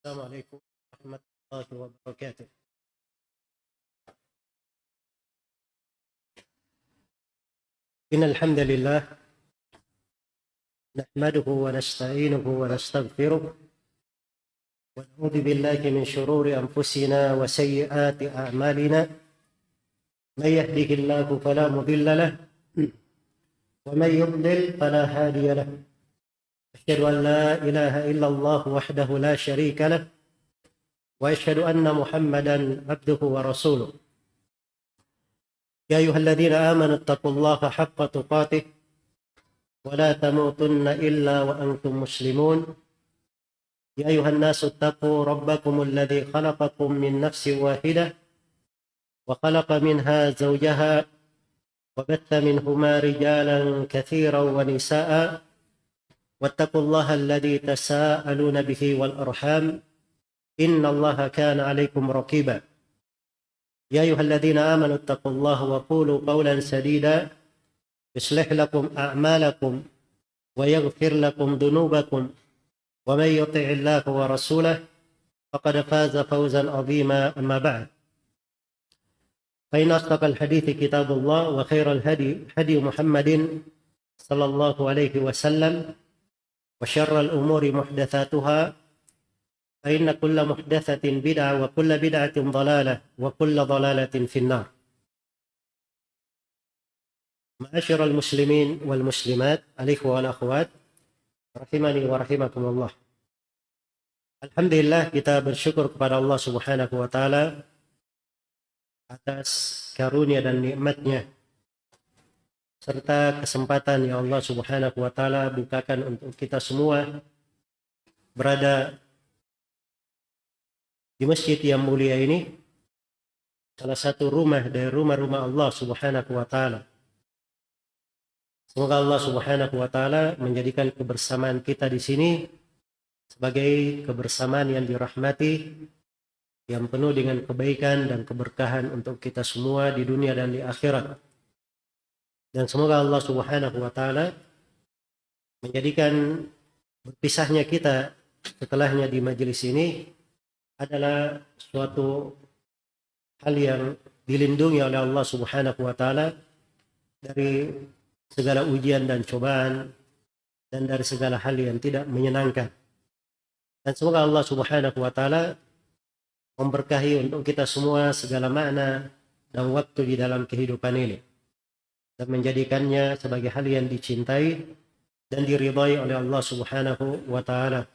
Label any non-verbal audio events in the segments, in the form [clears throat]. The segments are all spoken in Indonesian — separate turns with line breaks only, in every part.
السلام عليكم ورحمة الله وبركاته. إن الحمد لله نحمده ونستعينه ونستغفره ونعوذ بالله من شرور أنفسنا وسيئات أعمالنا. من يهده الله فلا مضل له ومن يضلل فلا هادي له. أشهد أن لا إله إلا الله وحده لا شريك له وأشهد أن محمدا عبده ورسوله. يا أيها الذين آمنوا اتقوا الله حق تقاته ولا تموتن إلا وأنتم مسلمون. يا أيها الناس اتقوا ربكم الذي خلقكم من نفس واحدة وخلق منها زوجها وبث منهما رجالا كثيرا ونساء. واتقوا الله الذي تساءلون به والأرحام إن الله كان عليكم رقيبا. يا أيها الذين آمنوا اتقوا الله وقولوا قولا سديدا يصلح لكم أعمالكم ويغفر لكم ذنوبكم ومن يطع الله ورسوله فقد فاز فوزا عظيما أما بعد. فإن أصدق الحديث كتاب الله وخير الهدي هدي محمد صلى الله عليه وسلم وشر الأمور محدثاتها فإن كل محدثة بدعة وكل بدعة ضلالة وكل ضلالة في النار. معاشر المسلمين والمسلمات الإخوة والأخوات رحمني ورحمكم الله. الحمد لله كتاب الشكر kepada الله سبحانه وتعالى atas karunia dan nikmatnya serta kesempatan yang Allah Subhanahu wa taala bukakan untuk kita semua berada di masjid yang mulia ini salah satu rumah dari rumah-rumah Allah Subhanahu wa taala. Semoga Allah Subhanahu wa taala menjadikan kebersamaan kita di sini sebagai kebersamaan yang dirahmati yang penuh dengan kebaikan dan keberkahan untuk kita semua di dunia dan di akhirat. Dan semoga Allah Subhanahu wa taala menjadikan berpisahnya kita setelahnya di majelis ini adalah suatu hal yang dilindungi oleh Allah Subhanahu wa taala dari segala ujian dan cobaan dan dari segala hal yang tidak menyenangkan. Dan semoga Allah Subhanahu wa taala memberkahi untuk kita semua segala makna dan waktu di dalam kehidupan ini dan menjadikannya sebagai hal yang dicintai dan diridhai oleh Allah Subhanahu wa taala.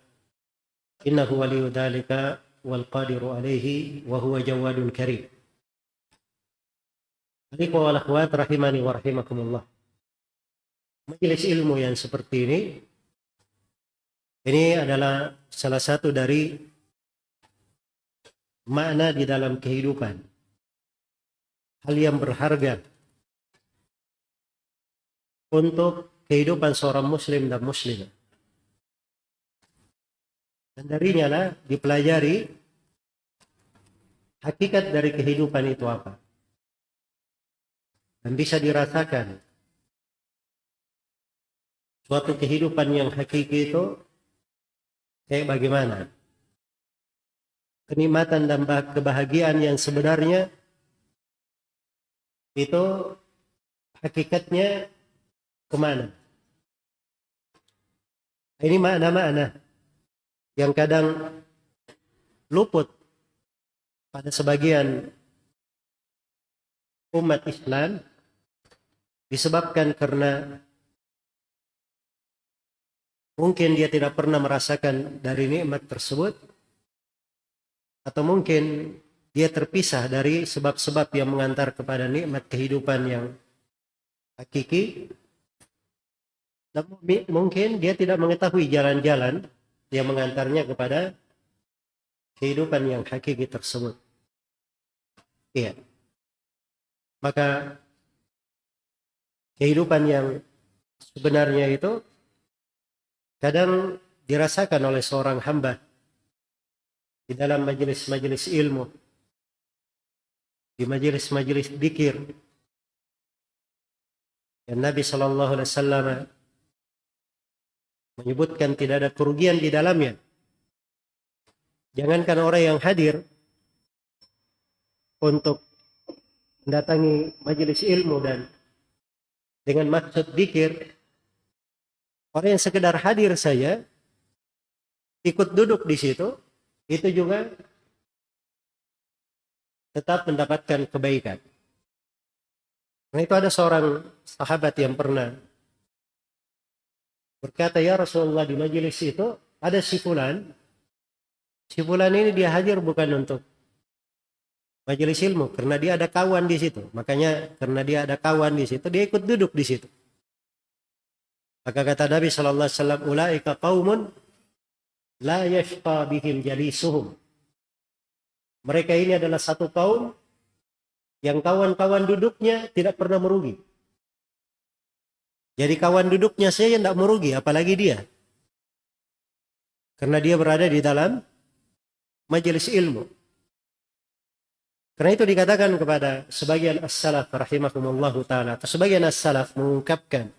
Innahu waliyyu dzalika wal qadiru alaihi wa huwa jawadun karim. Ikhwah wal akhwat rahimani wa rahimakumullah majelis ilmu yang seperti ini ini adalah salah satu dari makna di dalam kehidupan hal yang berharga untuk kehidupan seorang muslim dan muslimah dan darinya lah dipelajari hakikat dari kehidupan itu apa dan bisa dirasakan suatu kehidupan yang hakiki itu kayak bagaimana? Kenikmatan dan kebahagiaan yang sebenarnya itu hakikatnya ke mana? Ini makna-makna yang kadang luput pada sebagian umat Islam disebabkan karena Mungkin dia tidak pernah merasakan dari nikmat tersebut atau mungkin dia terpisah dari sebab-sebab yang mengantar kepada nikmat kehidupan yang hakiki. Mungkin dia tidak mengetahui jalan-jalan yang mengantarnya kepada kehidupan yang hakiki tersebut. Iya. Maka kehidupan yang sebenarnya itu kadang dirasakan oleh seorang hamba di dalam majelis-majelis ilmu, di majelis-majelis dikir. Dan Nabi Shallallahu Alaihi Wasallam menyebutkan tidak ada kerugian di dalamnya Jangankan orang yang hadir untuk mendatangi majelis ilmu dan dengan maksud dikir, orang yang sekedar hadir saja ikut duduk di situ, itu juga tetap mendapatkan kebaikan. Karena itu ada seorang sahabat yang pernah berkata, Ya Rasulullah di majelis itu ada si fulan. Si fulan ini dia hadir bukan untuk majelis ilmu karena dia ada kawan di situ. Makanya karena dia ada kawan di situ, dia ikut duduk di situ. Maka kata Nabi Shallallahu Alaihi Wasallam, "Ulaika kaumun la yashqa bihim jalisuhum." Mereka ini adalah satu kaum yang kawan-kawan duduknya tidak pernah merugi. Jadi kawan duduknya saya tidak merugi, apalagi dia. Karena dia berada di dalam majelis ilmu. Karena itu dikatakan kepada sebagian as-salaf rahimahumullahu taala atau sebagian as-salaf mengungkapkan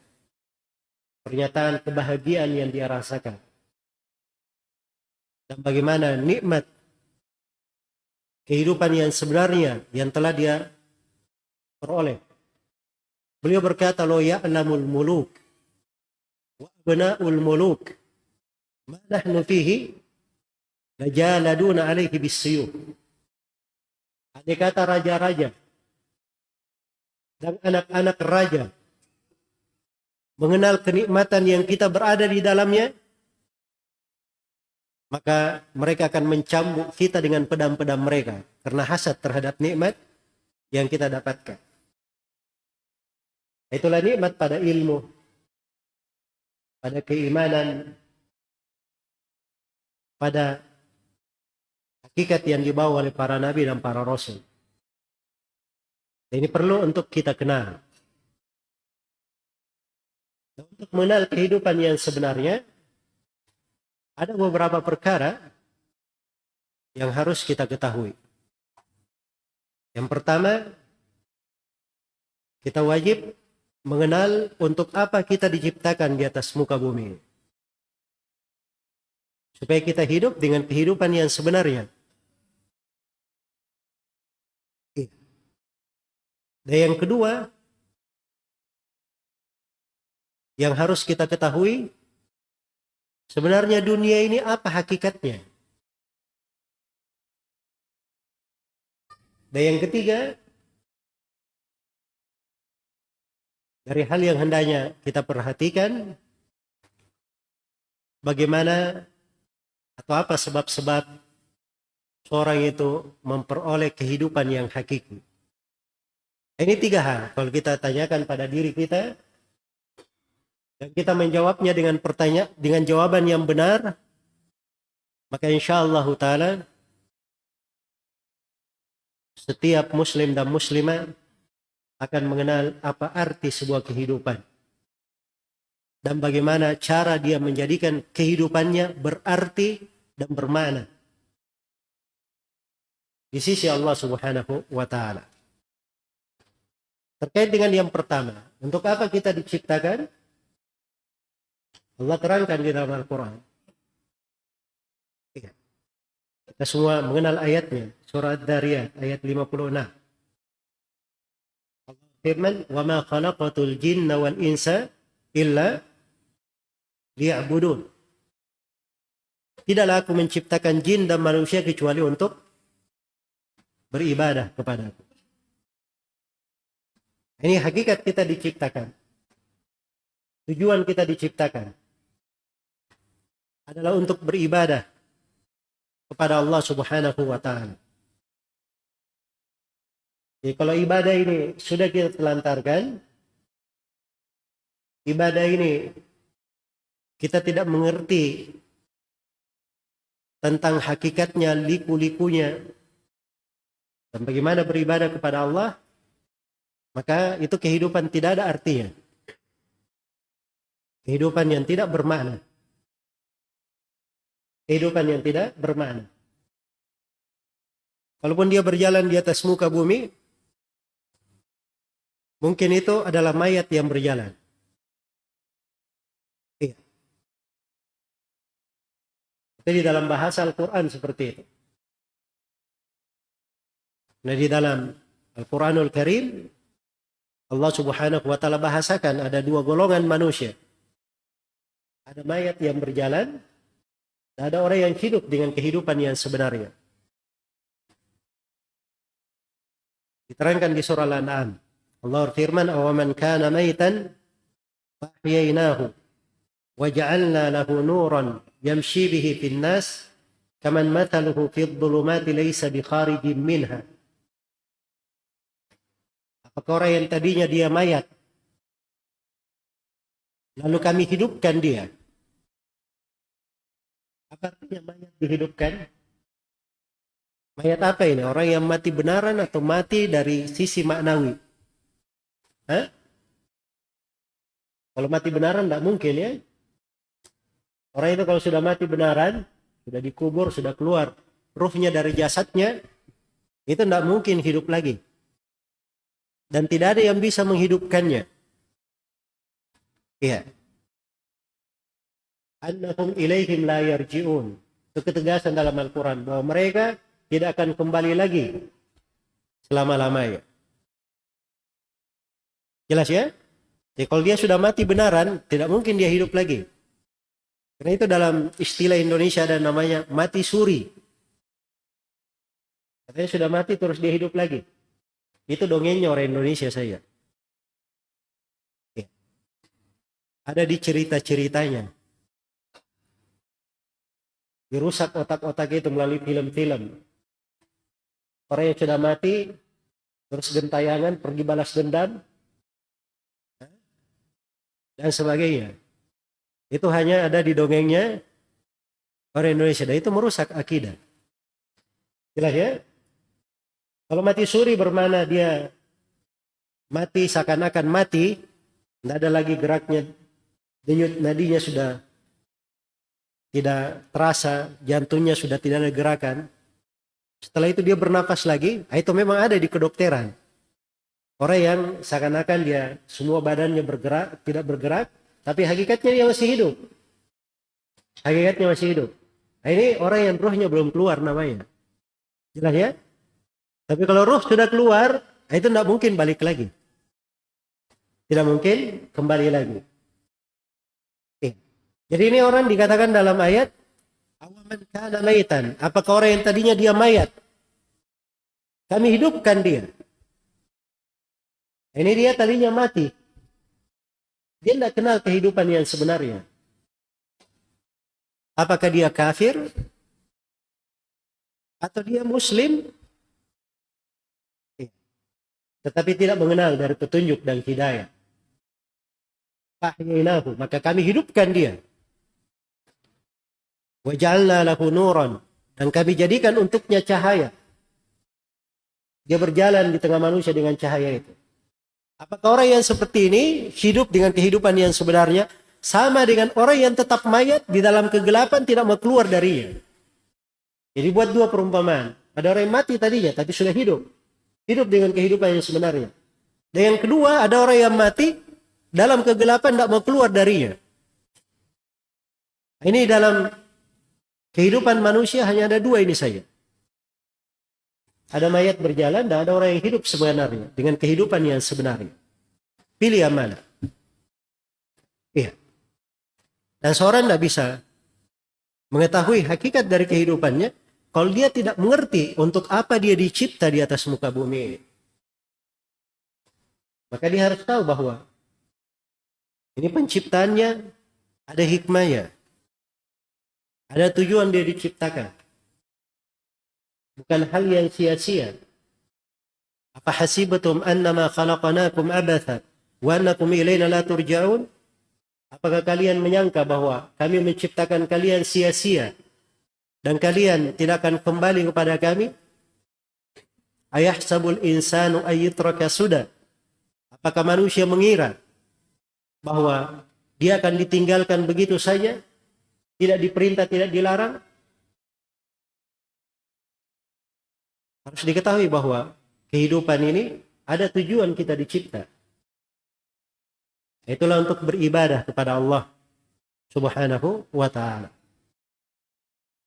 pernyataan kebahagiaan yang dia rasakan. Dan bagaimana nikmat kehidupan yang sebenarnya yang telah dia peroleh. Beliau berkata, Lo ya'lamul muluk wa abna'ul muluk ma nahnu fihi lajaladuna alaihi bisiyuf. Ada kata raja-raja dan anak-anak raja mengenal kenikmatan yang kita berada di dalamnya, maka mereka akan mencambuk kita dengan pedang-pedang mereka karena hasad terhadap nikmat yang kita dapatkan. Itulah nikmat pada ilmu, pada keimanan, pada hakikat yang dibawa oleh para nabi dan para rasul. Ini perlu untuk kita kenal. Untuk mengenal kehidupan yang sebenarnya, ada beberapa perkara yang harus kita ketahui. Yang pertama, kita wajib mengenal untuk apa kita diciptakan di atas muka bumi. Supaya kita hidup dengan kehidupan yang sebenarnya. Dan yang kedua, yang harus kita ketahui, sebenarnya dunia ini apa hakikatnya? Dan yang ketiga, dari hal yang hendaknya kita perhatikan, bagaimana atau apa sebab-sebab seorang itu memperoleh kehidupan yang hakiki. Ini tiga hal. Kalau kita tanyakan pada diri kita, dan kita menjawabnya dengan pertanyaan, dengan jawaban yang benar, maka insya Allah Taala setiap muslim dan muslimah akan mengenal apa arti sebuah kehidupan dan bagaimana cara dia menjadikan kehidupannya berarti dan bermakna di sisi Allah Subhanahu wa taala. Terkait dengan yang pertama, untuk apa kita diciptakan? Allah terangkan di dalam Al-Qur'an. Iya. Kita semua mengenal ayatnya. Surah Ad-Dariyat ayat 56. Firman, "Wa ma khalaqatul jinna wal insa illa liya'budun." Tidaklah aku menciptakan jin dan manusia kecuali untuk beribadah kepadaku. Ini hakikat kita diciptakan. Tujuan kita diciptakan adalah untuk beribadah kepada Allah Subhanahu wa taala. Jadi kalau ibadah ini sudah kita telantarkan, ibadah ini kita tidak mengerti tentang hakikatnya, liku-likunya, dan bagaimana beribadah kepada Allah, maka itu kehidupan tidak ada artinya. Kehidupan yang tidak bermakna kehidupan yang tidak bermakna. Walaupun dia berjalan di atas muka bumi, mungkin itu adalah mayat yang berjalan. Iya. Jadi dalam bahasa Al-Quran seperti itu. Nah di dalam Al-Quranul Karim Allah subhanahu wa ta'ala bahasakan ada dua golongan manusia. Ada mayat yang berjalan, dan ada orang yang hidup dengan kehidupan yang sebenarnya. Diterangkan di surah Al-An'am. Allah firman, "Awaman kana maitan fahyainahu wa ja'alna lahu nuran yamshi bihi fin nas kaman mathaluhu fi dhulumati laysa bi kharijin minha." Apakah orang yang tadinya dia mayat lalu kami hidupkan dia? Apa artinya mayat dihidupkan? Mayat apa ini? Orang yang mati benaran atau mati dari sisi maknawi? Hah? Kalau mati benaran tidak mungkin ya. Orang itu kalau sudah mati benaran, sudah dikubur, sudah keluar ruhnya dari jasadnya, itu tidak mungkin hidup lagi dan tidak ada yang bisa menghidupkannya. Iya. Annahum ilaihim la yarji'un. Itu ketegasan dalam Al-Quran bahwa mereka tidak akan kembali lagi selama-lamanya. Jelas ya? Jadi kalau dia sudah mati benaran, tidak mungkin dia hidup lagi. Karena itu dalam istilah Indonesia ada namanya mati suri. Katanya sudah mati terus dia hidup lagi. Itu dongengnya orang Indonesia saya. Ya. Ada di cerita-ceritanya. Dirusak otak-otak itu melalui film-film. Orang yang sudah mati, terus gentayangan, pergi balas dendam, dan sebagainya. Itu hanya ada di dongengnya orang Indonesia. Dan itu merusak akidah. Jelas ya? Kalau mati suri bermana dia mati seakan-akan mati, tidak ada lagi geraknya, denyut nadinya sudah tidak terasa, jantungnya sudah tidak ada gerakan. Setelah itu dia bernapas lagi, itu memang ada di kedokteran. Orang yang seakan-akan dia semua badannya bergerak, tidak bergerak, tapi hakikatnya dia masih hidup. Hakikatnya masih hidup. Nah, ini orang yang rohnya belum keluar namanya. Jelas ya? Tapi kalau ruh sudah keluar, itu tidak mungkin balik lagi. Tidak mungkin kembali lagi. Oke. Jadi ini orang dikatakan dalam ayat. Apakah orang yang tadinya dia mayat? Kami hidupkan dia. Ini dia tadinya mati. Dia tidak kenal kehidupan yang sebenarnya. Apakah dia kafir? Atau dia muslim? tetapi tidak mengenal dari petunjuk dan hidayah. Fahyainahu, maka kami hidupkan dia. Wajalna lahu nuran dan kami jadikan untuknya cahaya. Dia berjalan di tengah manusia dengan cahaya itu. Apakah orang yang seperti ini hidup dengan kehidupan yang sebenarnya sama dengan orang yang tetap mayat di dalam kegelapan tidak mau keluar darinya. Jadi buat dua perumpamaan. Ada orang yang mati tadinya tapi sudah hidup hidup dengan kehidupan yang sebenarnya. Dan yang kedua, ada orang yang mati dalam kegelapan tidak mau keluar darinya. Ini dalam kehidupan manusia hanya ada dua ini saja. Ada mayat berjalan dan ada orang yang hidup sebenarnya dengan kehidupan yang sebenarnya. Pilih yang mana? Iya. Dan seorang tidak bisa mengetahui hakikat dari kehidupannya kalau dia tidak mengerti untuk apa dia dicipta di atas muka bumi ini. Maka dia harus tahu bahwa ini penciptaannya ada hikmahnya. Ada tujuan dia diciptakan. Bukan hal yang sia-sia. Apa hasibatum annama khalaqanakum abatha wa annakum ilayna la turja'un? Apakah kalian menyangka bahwa kami menciptakan kalian sia-sia dan kalian tidak akan kembali kepada kami? Ayah sabul insanu ayitraka sudah. Apakah manusia mengira bahwa dia akan ditinggalkan begitu saja? Tidak diperintah, tidak dilarang? Harus diketahui bahwa kehidupan ini ada tujuan kita dicipta. Itulah untuk beribadah kepada Allah Subhanahu wa taala.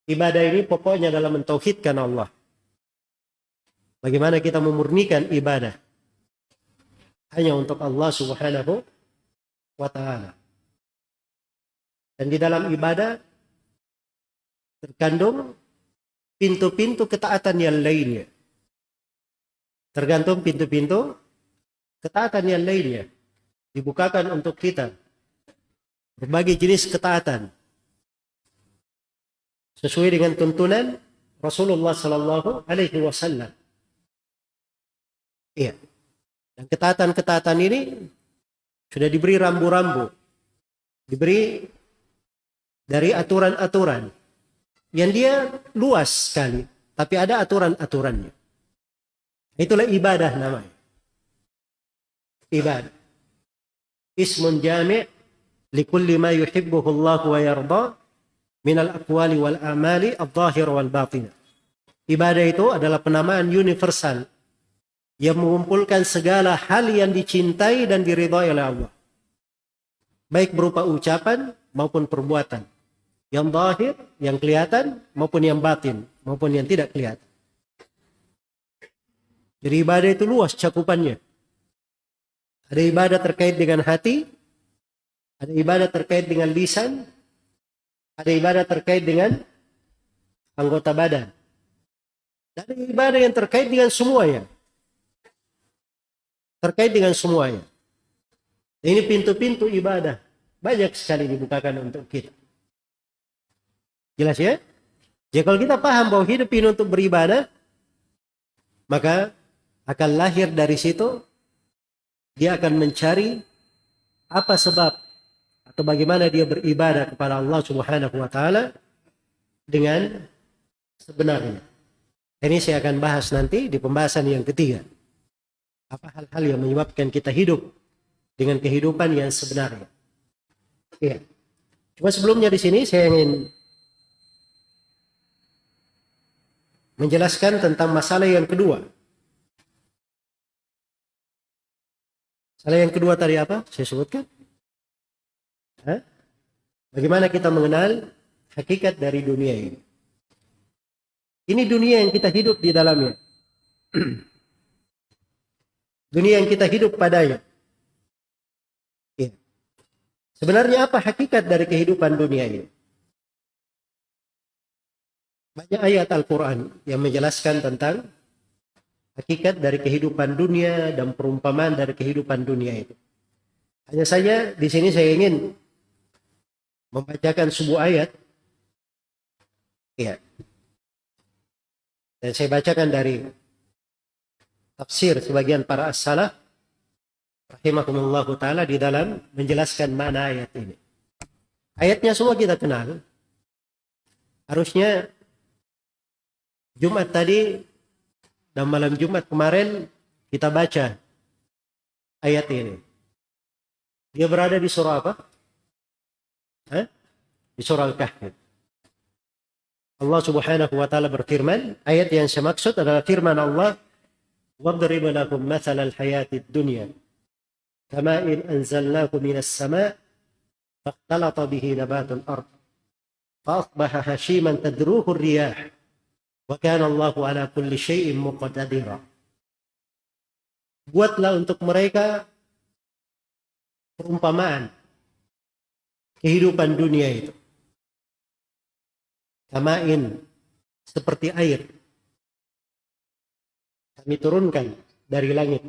Ibadah ini pokoknya dalam mentauhidkan Allah. Bagaimana kita memurnikan ibadah hanya untuk Allah Subhanahu wa taala. Dan di dalam ibadah terkandung pintu-pintu ketaatan yang lainnya. Tergantung pintu-pintu ketaatan yang lainnya dibukakan untuk kita berbagai jenis ketaatan sesuai dengan tuntunan Rasulullah Sallallahu Alaihi Wasallam. Iya. Dan ketaatan-ketaatan ini sudah diberi rambu-rambu, diberi dari aturan-aturan yang dia luas sekali, tapi ada aturan-aturannya. Itulah ibadah namanya. Ibadah. Ismun jami' likulli ma yuhibbuhu Allah wa yarda minal aqwali wal amali al-zahir wal batin. Ibadah itu adalah penamaan universal yang mengumpulkan segala hal yang dicintai dan diridhai oleh Allah. Baik berupa ucapan maupun perbuatan. Yang zahir, yang kelihatan maupun yang batin, maupun yang tidak kelihatan. Jadi ibadah itu luas cakupannya. Ada ibadah terkait dengan hati, ada ibadah terkait dengan lisan, ada ibadah terkait dengan anggota badan. Dan ada ibadah yang terkait dengan semuanya. Terkait dengan semuanya. Ini pintu-pintu ibadah. Banyak sekali dibukakan untuk kita. Jelas ya? Jadi kalau kita paham bahwa hidup ini untuk beribadah, maka akan lahir dari situ, dia akan mencari apa sebab atau bagaimana dia beribadah kepada Allah Subhanahu wa taala dengan sebenarnya. Ini saya akan bahas nanti di pembahasan yang ketiga. Apa hal-hal yang menyebabkan kita hidup dengan kehidupan yang sebenarnya. Iya. Cuma sebelumnya di sini saya ingin menjelaskan tentang masalah yang kedua. Masalah yang kedua tadi apa? Saya sebutkan. Bagaimana kita mengenal hakikat dari dunia ini? Ini dunia yang kita hidup di dalamnya. [clears throat] dunia yang kita hidup padanya. Ya. Sebenarnya apa hakikat dari kehidupan dunia ini? Banyak ayat Al-Quran yang menjelaskan tentang hakikat dari kehidupan dunia dan perumpamaan dari kehidupan dunia itu. Hanya saja di sini saya ingin membacakan sebuah ayat. Ya. Dan saya bacakan dari tafsir sebagian para as-salaf rahimahumullah taala di dalam menjelaskan mana ayat ini. Ayatnya semua kita kenal. Harusnya Jumat tadi dan malam Jumat kemarin kita baca ayat ini. Dia berada di surah apa? Hah? Di surah Al-Kahfi. Allah Subhanahu wa taala berfirman, ayat yang saya maksud adalah firman Allah, "Wadrib lakum mathal al-hayati dunya kama in anzalnahu minas sama' fahtalata bihi nabatul Ardh. fa asbaha hashiman tadruhu ar-riyah." Wakan Allah ala kulli syai'in muqtadira. Buatlah untuk mereka perumpamaan kehidupan dunia itu. Kamain seperti air. Kami turunkan dari langit.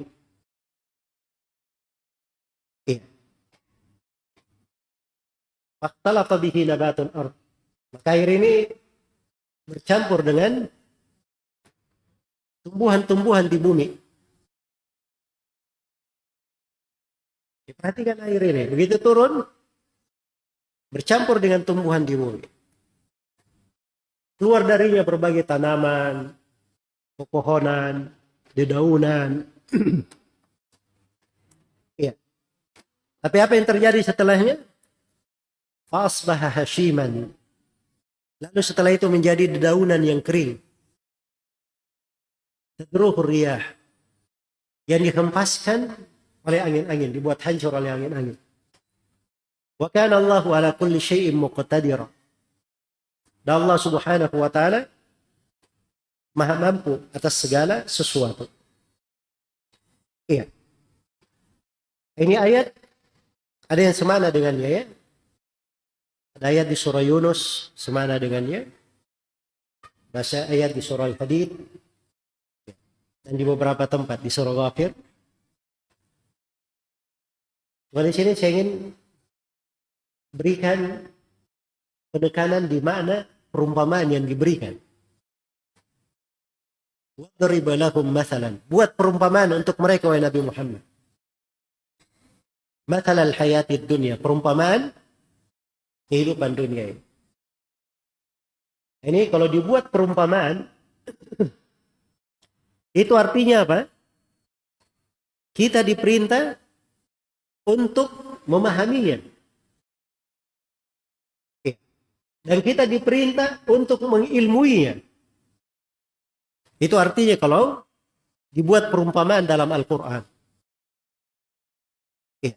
Fakta Faktalata bihi nabatun ard. Maka air ini bercampur dengan tumbuhan-tumbuhan di bumi. Perhatikan air ini. Begitu turun, bercampur dengan tumbuhan di bumi. Keluar darinya berbagai tanaman, pepohonan, dedaunan. [clears throat] Iya. Tapi apa yang terjadi setelahnya? Fasbaha hashiman. Lalu setelah itu menjadi dedaunan yang kering. Tadruh riyah. Yang dihempaskan oleh angin-angin, dibuat hancur oleh angin-angin. Wa kana Allahu ala kulli syai'in muqtadira. Dan Allah Subhanahu wa taala Maha mampu atas segala sesuatu. Iya. Ini ayat ada yang semana dengannya ya. Ayat di surah Yunus semana dengannya. Bahasa ayat di surah Al-Hadid dan di beberapa tempat di surah Ghafir. Nah, di sini saya ingin berikan penekanan di mana perumpamaan yang diberikan. Buat perumpamaan untuk mereka wahai Nabi Muhammad. Mathalal hayati dunia. Perumpamaan kehidupan dunia ini. Ini kalau dibuat perumpamaan itu artinya apa? Kita diperintah untuk memahaminya. Dan kita diperintah untuk mengilmuinya. Itu artinya kalau dibuat perumpamaan dalam Al-Quran. Ya.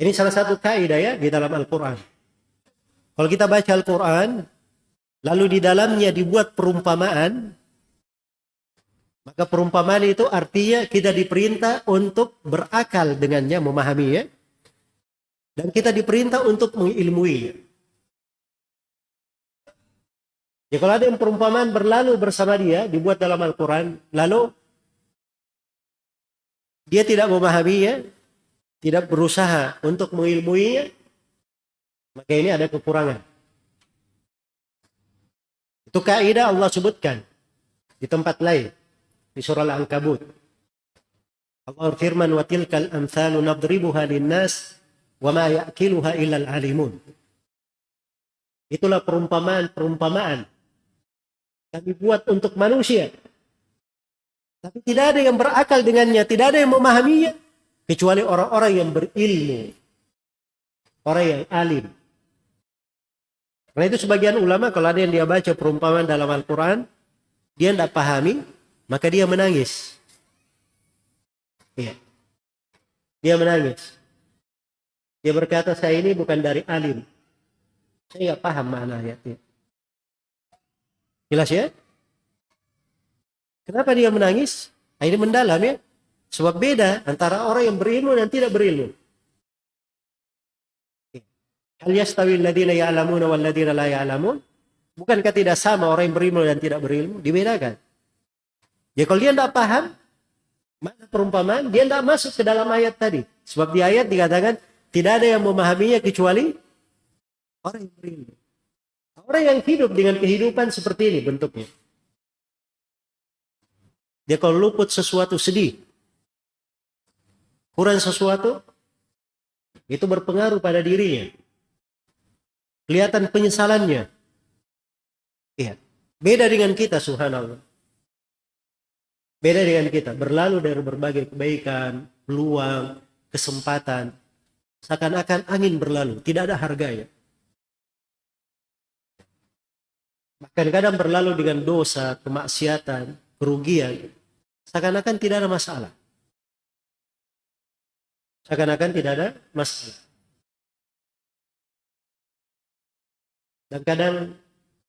Ini salah satu kaidah ya di dalam Al-Quran. Kalau kita baca Al-Quran, lalu di dalamnya dibuat perumpamaan, maka perumpamaan itu artinya kita diperintah untuk berakal dengannya, memahaminya. Dan kita diperintah untuk mengilmui. Ya kalau ada yang perumpamaan berlalu bersama dia, dibuat dalam Al-Quran, lalu dia tidak memahaminya, tidak berusaha untuk mengilmuinya, maka ini ada kekurangan. Itu kaidah Allah sebutkan di tempat lain di surah Al-Ankabut. Allah firman wa tilkal amsalu nadribuha linnas wa ma ya'kiluha illa al-alimun. Itulah perumpamaan-perumpamaan kami buat untuk manusia. Tapi tidak ada yang berakal dengannya, tidak ada yang memahaminya. Kecuali orang-orang yang berilmu. Orang yang alim. Karena itu sebagian ulama kalau ada yang dia baca perumpamaan dalam Al-Quran, dia tidak pahami, maka dia menangis. Iya. Dia menangis. Dia berkata, saya ini bukan dari alim. Saya nggak paham mana ayatnya. Jelas ya? Kenapa dia menangis? Ini mendalam ya. Sebab beda antara orang yang berilmu dan tidak berilmu. Hal yastawi alladhina ya'lamuna wal ladina la ya'lamun? Bukankah tidak sama orang yang berilmu dan tidak berilmu? Dibedakan. Ya kalau dia tidak paham, mana perumpamaan, dia tidak masuk ke dalam ayat tadi. Sebab di ayat dikatakan, tidak ada yang memahaminya kecuali orang yang berilmu. Orang yang hidup dengan kehidupan seperti ini bentuknya. Dia kalau luput sesuatu sedih, kurang sesuatu, itu berpengaruh pada dirinya. Kelihatan penyesalannya. Iya. Beda dengan kita, subhanallah. Beda dengan kita. Berlalu dari berbagai kebaikan, peluang, kesempatan. Seakan-akan angin berlalu. Tidak ada harganya. Bahkan kadang berlalu dengan dosa, kemaksiatan, kerugian. Seakan-akan tidak ada masalah. Seakan-akan tidak ada masalah. Dan kadang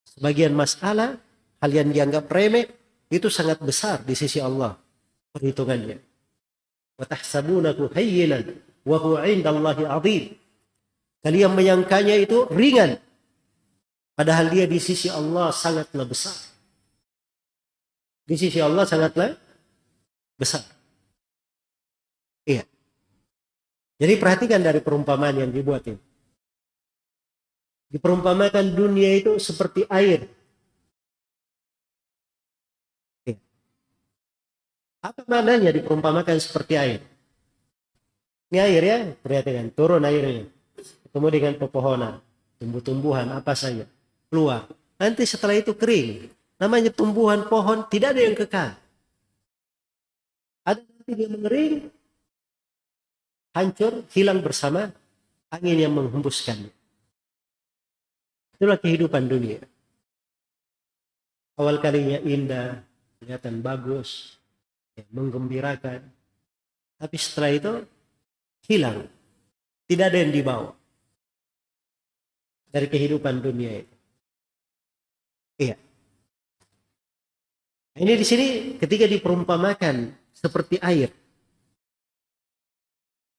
sebagian masalah, hal yang dianggap remeh, itu sangat besar di sisi Allah perhitungannya. وَتَحْسَبُونَهُ هَيِّنًا وَهُوَ عِنْدَ اللَّهِ عَظِيمٌ Kalian menyangkanya itu ringan, Padahal dia di sisi Allah sangatlah besar. Di sisi Allah sangatlah besar. Iya. Jadi perhatikan dari perumpamaan yang dibuat ini. Diperumpamakan dunia itu seperti air. Apa maknanya diperumpamakan seperti air? Ini air ya, perhatikan, turun airnya. Ketemu dengan pepohonan, tumbuh-tumbuhan, apa saja keluar. Nanti setelah itu kering. Namanya tumbuhan pohon tidak ada yang kekal. Ada nanti dia mengering, hancur, hilang bersama angin yang menghembuskan. Itulah kehidupan dunia. Awal kalinya indah, kelihatan bagus, ya, menggembirakan. Tapi setelah itu hilang. Tidak ada yang dibawa dari kehidupan dunia itu. Iya. Ini di sini ketika diperumpamakan seperti air.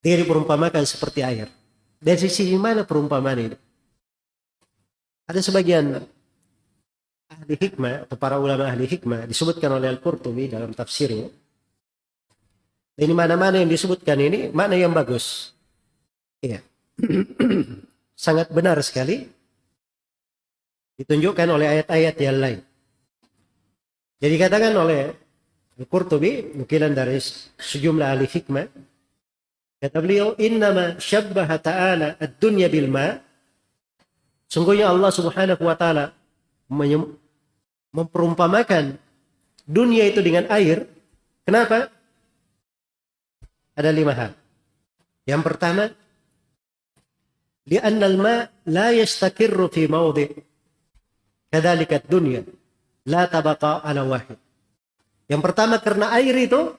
Dia diperumpamakan seperti air. Dari sisi mana perumpamaan ini? Ada sebagian ahli hikmah atau para ulama ahli hikmah disebutkan oleh Al-Qurtubi dalam tafsirnya. Ini mana-mana yang disebutkan ini mana yang bagus. Iya. [clears throat] Sangat benar sekali. Ditunjukkan oleh ayat-ayat yang lain. Jadi katakan oleh Al-Qurtubi, nukilan dari sejumlah ahli hikmah, Kata beliau, innama syabbaha ta'ala ad-dunya bil ma. Sungguhnya Allah Subhanahu wa taala memperumpamakan dunia itu dengan air. Kenapa? Ada lima hal. Yang pertama, li'anna al-ma la yastakirru fi mawdi' kadzalika ad-dunya la tabaqa ala wahid. Yang pertama karena air itu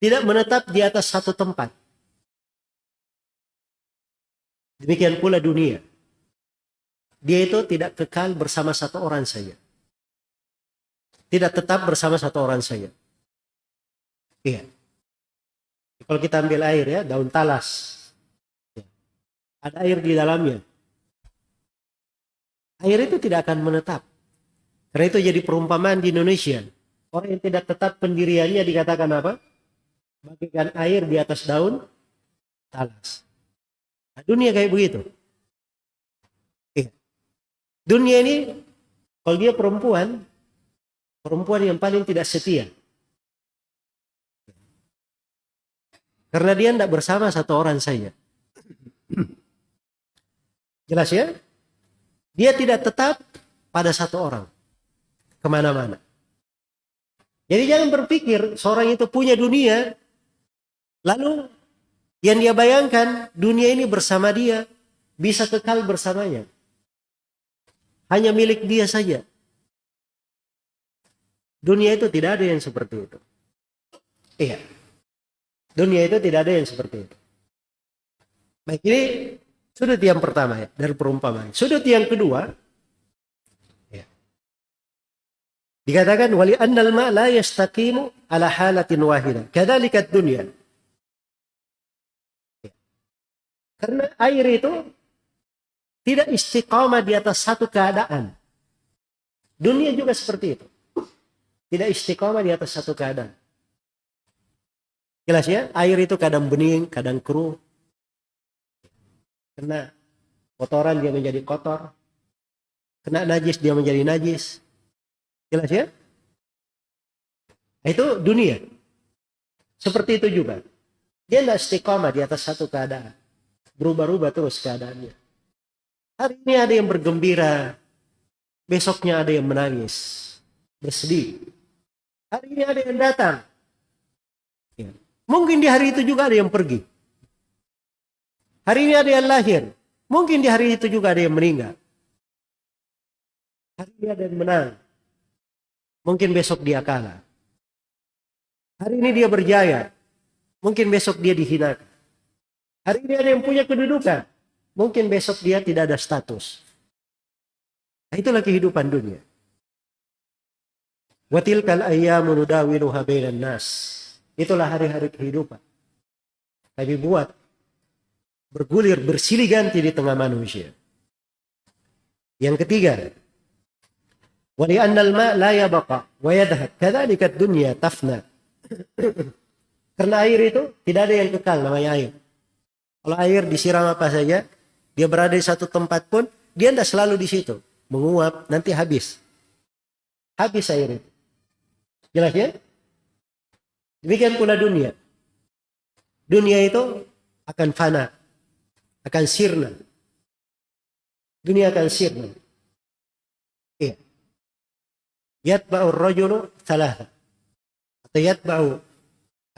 tidak menetap di atas satu tempat. Demikian pula dunia. Dia itu tidak kekal bersama satu orang saja. Tidak tetap bersama satu orang saja. Iya. Kalau kita ambil air ya, daun talas. Ada air di dalamnya. Air itu tidak akan menetap. Karena itu jadi perumpamaan di Indonesia. Orang yang tidak tetap pendiriannya dikatakan apa? Bagikan air di atas daun talas. Nah, dunia kayak begitu. Dunia ini kalau dia perempuan, perempuan yang paling tidak setia. Karena dia tidak bersama satu orang saja. Jelas ya? Dia tidak tetap pada satu orang. Ke mana-mana. Jadi jangan berpikir seorang itu punya dunia, lalu yang dia bayangkan dunia ini bersama dia bisa kekal bersamanya. Hanya milik dia saja. Dunia itu tidak ada yang seperti itu. Iya. Dunia itu tidak ada yang seperti itu. Baik, ini sudut yang pertama ya, dari perumpamaan. Sudut yang kedua, ya. dikatakan wali annal ma la yastaqimu ala halatin wahida. Kadzalika dunia. Karena air itu tidak istiqamah di atas satu keadaan. Dunia juga seperti itu. Tidak istiqamah di atas satu keadaan. Jelas ya, air itu kadang bening, kadang keruh. Kena kotoran dia menjadi kotor. Kena najis dia menjadi najis. Jelas ya? Itu dunia. Seperti itu juga. Dia tidak istiqamah di atas satu keadaan berubah-ubah terus keadaannya. Hari ini ada yang bergembira, besoknya ada yang menangis, bersedih. Hari ini ada yang datang. Ya. Mungkin di hari itu juga ada yang pergi. Hari ini ada yang lahir. Mungkin di hari itu juga ada yang meninggal. Hari ini ada yang menang. Mungkin besok dia kalah. Hari ini dia berjaya. Mungkin besok dia dihinakan. Hari ini ada yang punya kedudukan. Mungkin besok dia tidak ada status. Nah, itulah kehidupan dunia. Watilkal ayyamu nudawiluha bainan nas. Itulah hari-hari kehidupan. Tapi buat bergulir bersilih ganti di tengah manusia. Yang ketiga, ma la yabaqa wa yadhhab. Kadzalika dunya tafna. [coughs] Karena air itu tidak ada yang kekal namanya air. Kalau air disiram apa saja, dia berada di satu tempat pun, dia tidak selalu di situ. Menguap, nanti habis. Habis air itu. Jelas ya? Demikian pula dunia. Dunia itu akan fana. Akan sirna. Dunia akan sirna. Iya. Yatba'u rajulu thalatha. Atau yatba'u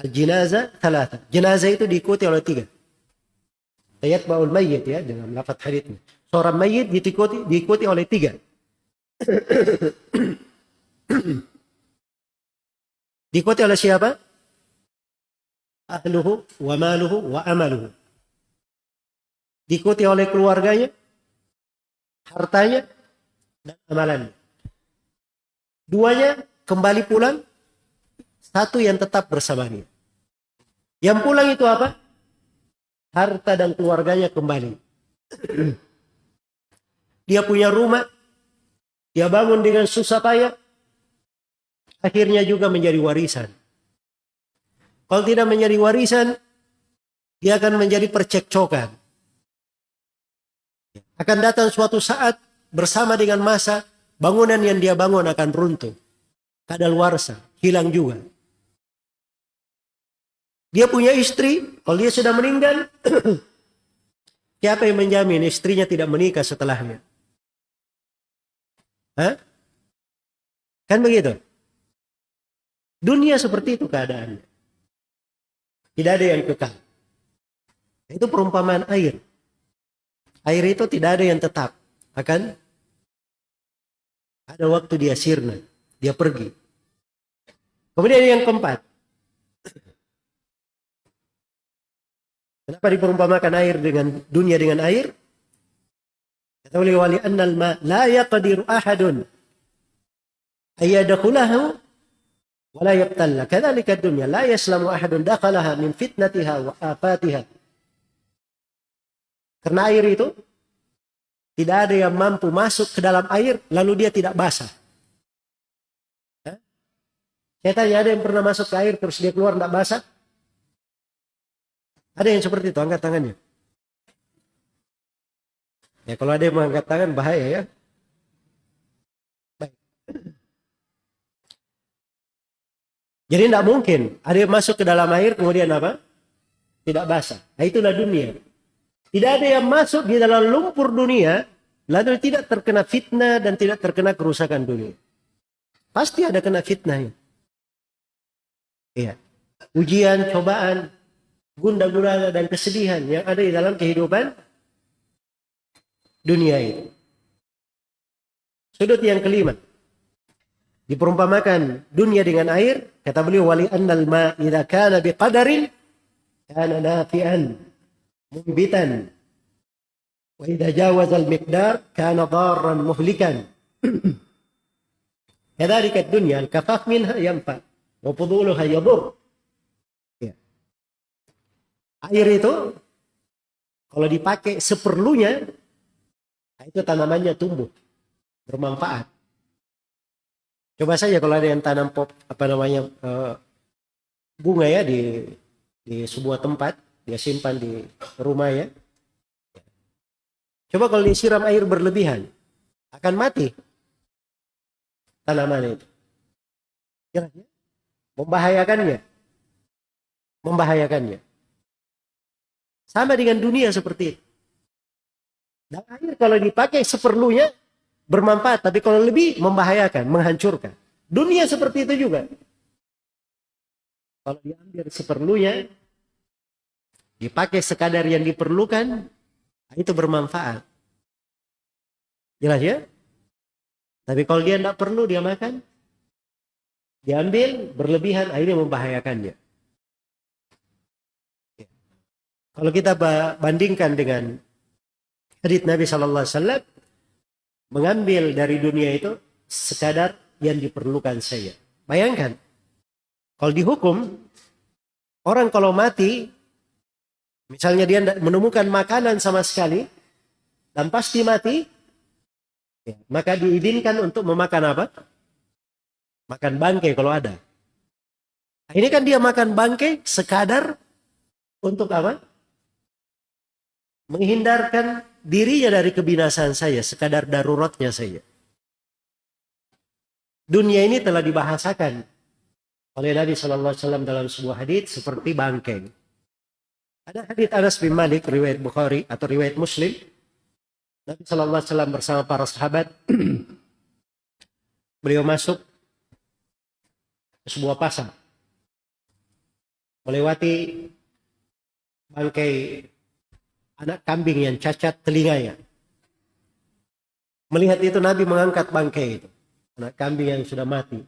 al-jinazah thalatha. Jenazah itu diikuti oleh tiga ayat baul mayit ya dalam lafaz hadisnya. Seorang mayit diikuti diikuti oleh tiga. [coughs] diikuti oleh siapa? Ahluhu wa maluhu wa amaluhu. Diikuti oleh keluarganya, hartanya, dan amalannya. Duanya kembali pulang, satu yang tetap bersamanya. Yang pulang itu apa? Harta dan keluarganya kembali. Dia punya rumah, dia bangun dengan susah payah, akhirnya juga menjadi warisan. Kalau tidak menjadi warisan, dia akan menjadi percekcokan. Akan datang suatu saat bersama dengan masa, bangunan yang dia bangun akan runtuh. Kadaluarsa, hilang juga. Dia punya istri, kalau dia sudah meninggal, [clears throat] siapa yang menjamin istrinya tidak menikah setelahnya? Hah? Kan begitu? Dunia seperti itu keadaannya. Tidak ada yang kekal. Itu perumpamaan air. Air itu tidak ada yang tetap. Akan ada waktu dia sirna. Dia pergi. Kemudian yang keempat. Kenapa diperumpamakan air dengan dunia dengan air? Kata oleh wali annal ma la yaqdiru ahadun ayadakulahu wa la yaqtalla. Kedalika dunia la yaslamu ahadun dakhalaha min fitnatiha wa afatiha. Karena air itu tidak ada yang mampu masuk ke dalam air lalu dia tidak basah. Ya, tanya ada yang pernah masuk ke air terus dia keluar tidak basah? Ada yang seperti itu, angkat tangannya. Ya kalau ada yang mengangkat tangan bahaya ya. Jadi tidak mungkin ada yang masuk ke dalam air kemudian apa? Tidak basah. Nah itulah dunia. Tidak ada yang masuk di dalam lumpur dunia lalu tidak terkena fitnah dan tidak terkena kerusakan dunia. Pasti ada kena fitnah. Iya. Ujian, cobaan, gunda gulana dan kesedihan yang ada di dalam kehidupan dunia itu. Sudut yang kelima diperumpamakan dunia dengan air kata beliau wali annal ma idza kana biqadarin kana nafi'an mumbitan wa idza jawaza al miqdar kana darran muhlikan [clears throat] al kafaf minha yanfa wa yadur ya. Air itu kalau dipakai seperlunya itu tanamannya tumbuh bermanfaat Coba saja kalau ada yang tanam pop apa namanya uh, bunga ya di di sebuah tempat dia simpan di rumah ya. Coba kalau disiram air berlebihan akan mati tanaman itu. Ya. Membahayakannya. Membahayakannya. Sama dengan dunia seperti itu. Dan air kalau dipakai seperlunya bermanfaat, tapi kalau lebih membahayakan, menghancurkan. Dunia seperti itu juga. Kalau diambil seperlunya, dipakai sekadar yang diperlukan, itu bermanfaat. Jelas ya? Tapi kalau dia tidak perlu, dia makan. Diambil, berlebihan, akhirnya membahayakannya. Kalau kita bandingkan dengan hadits Nabi Shallallahu Alaihi Wasallam, mengambil dari dunia itu sekadar yang diperlukan saya. Bayangkan, kalau dihukum, orang kalau mati, misalnya dia menemukan makanan sama sekali, dan pasti mati, ya, maka diizinkan untuk memakan apa? Makan bangkai kalau ada. Ini kan dia makan bangkai sekadar untuk apa? Menghindarkan dirinya dari kebinasaan saya, sekadar daruratnya saya. Dunia ini telah dibahasakan oleh Nabi Wasallam dalam sebuah hadits seperti bangkeng. Ada hadits Anas bin Malik riwayat Bukhari atau riwayat Muslim. Nabi Wasallam bersama para sahabat [clears throat] beliau masuk ke sebuah pasar melewati bangkai anak kambing yang cacat telinganya. Melihat itu Nabi mengangkat bangkai itu. Anak kambing yang sudah mati.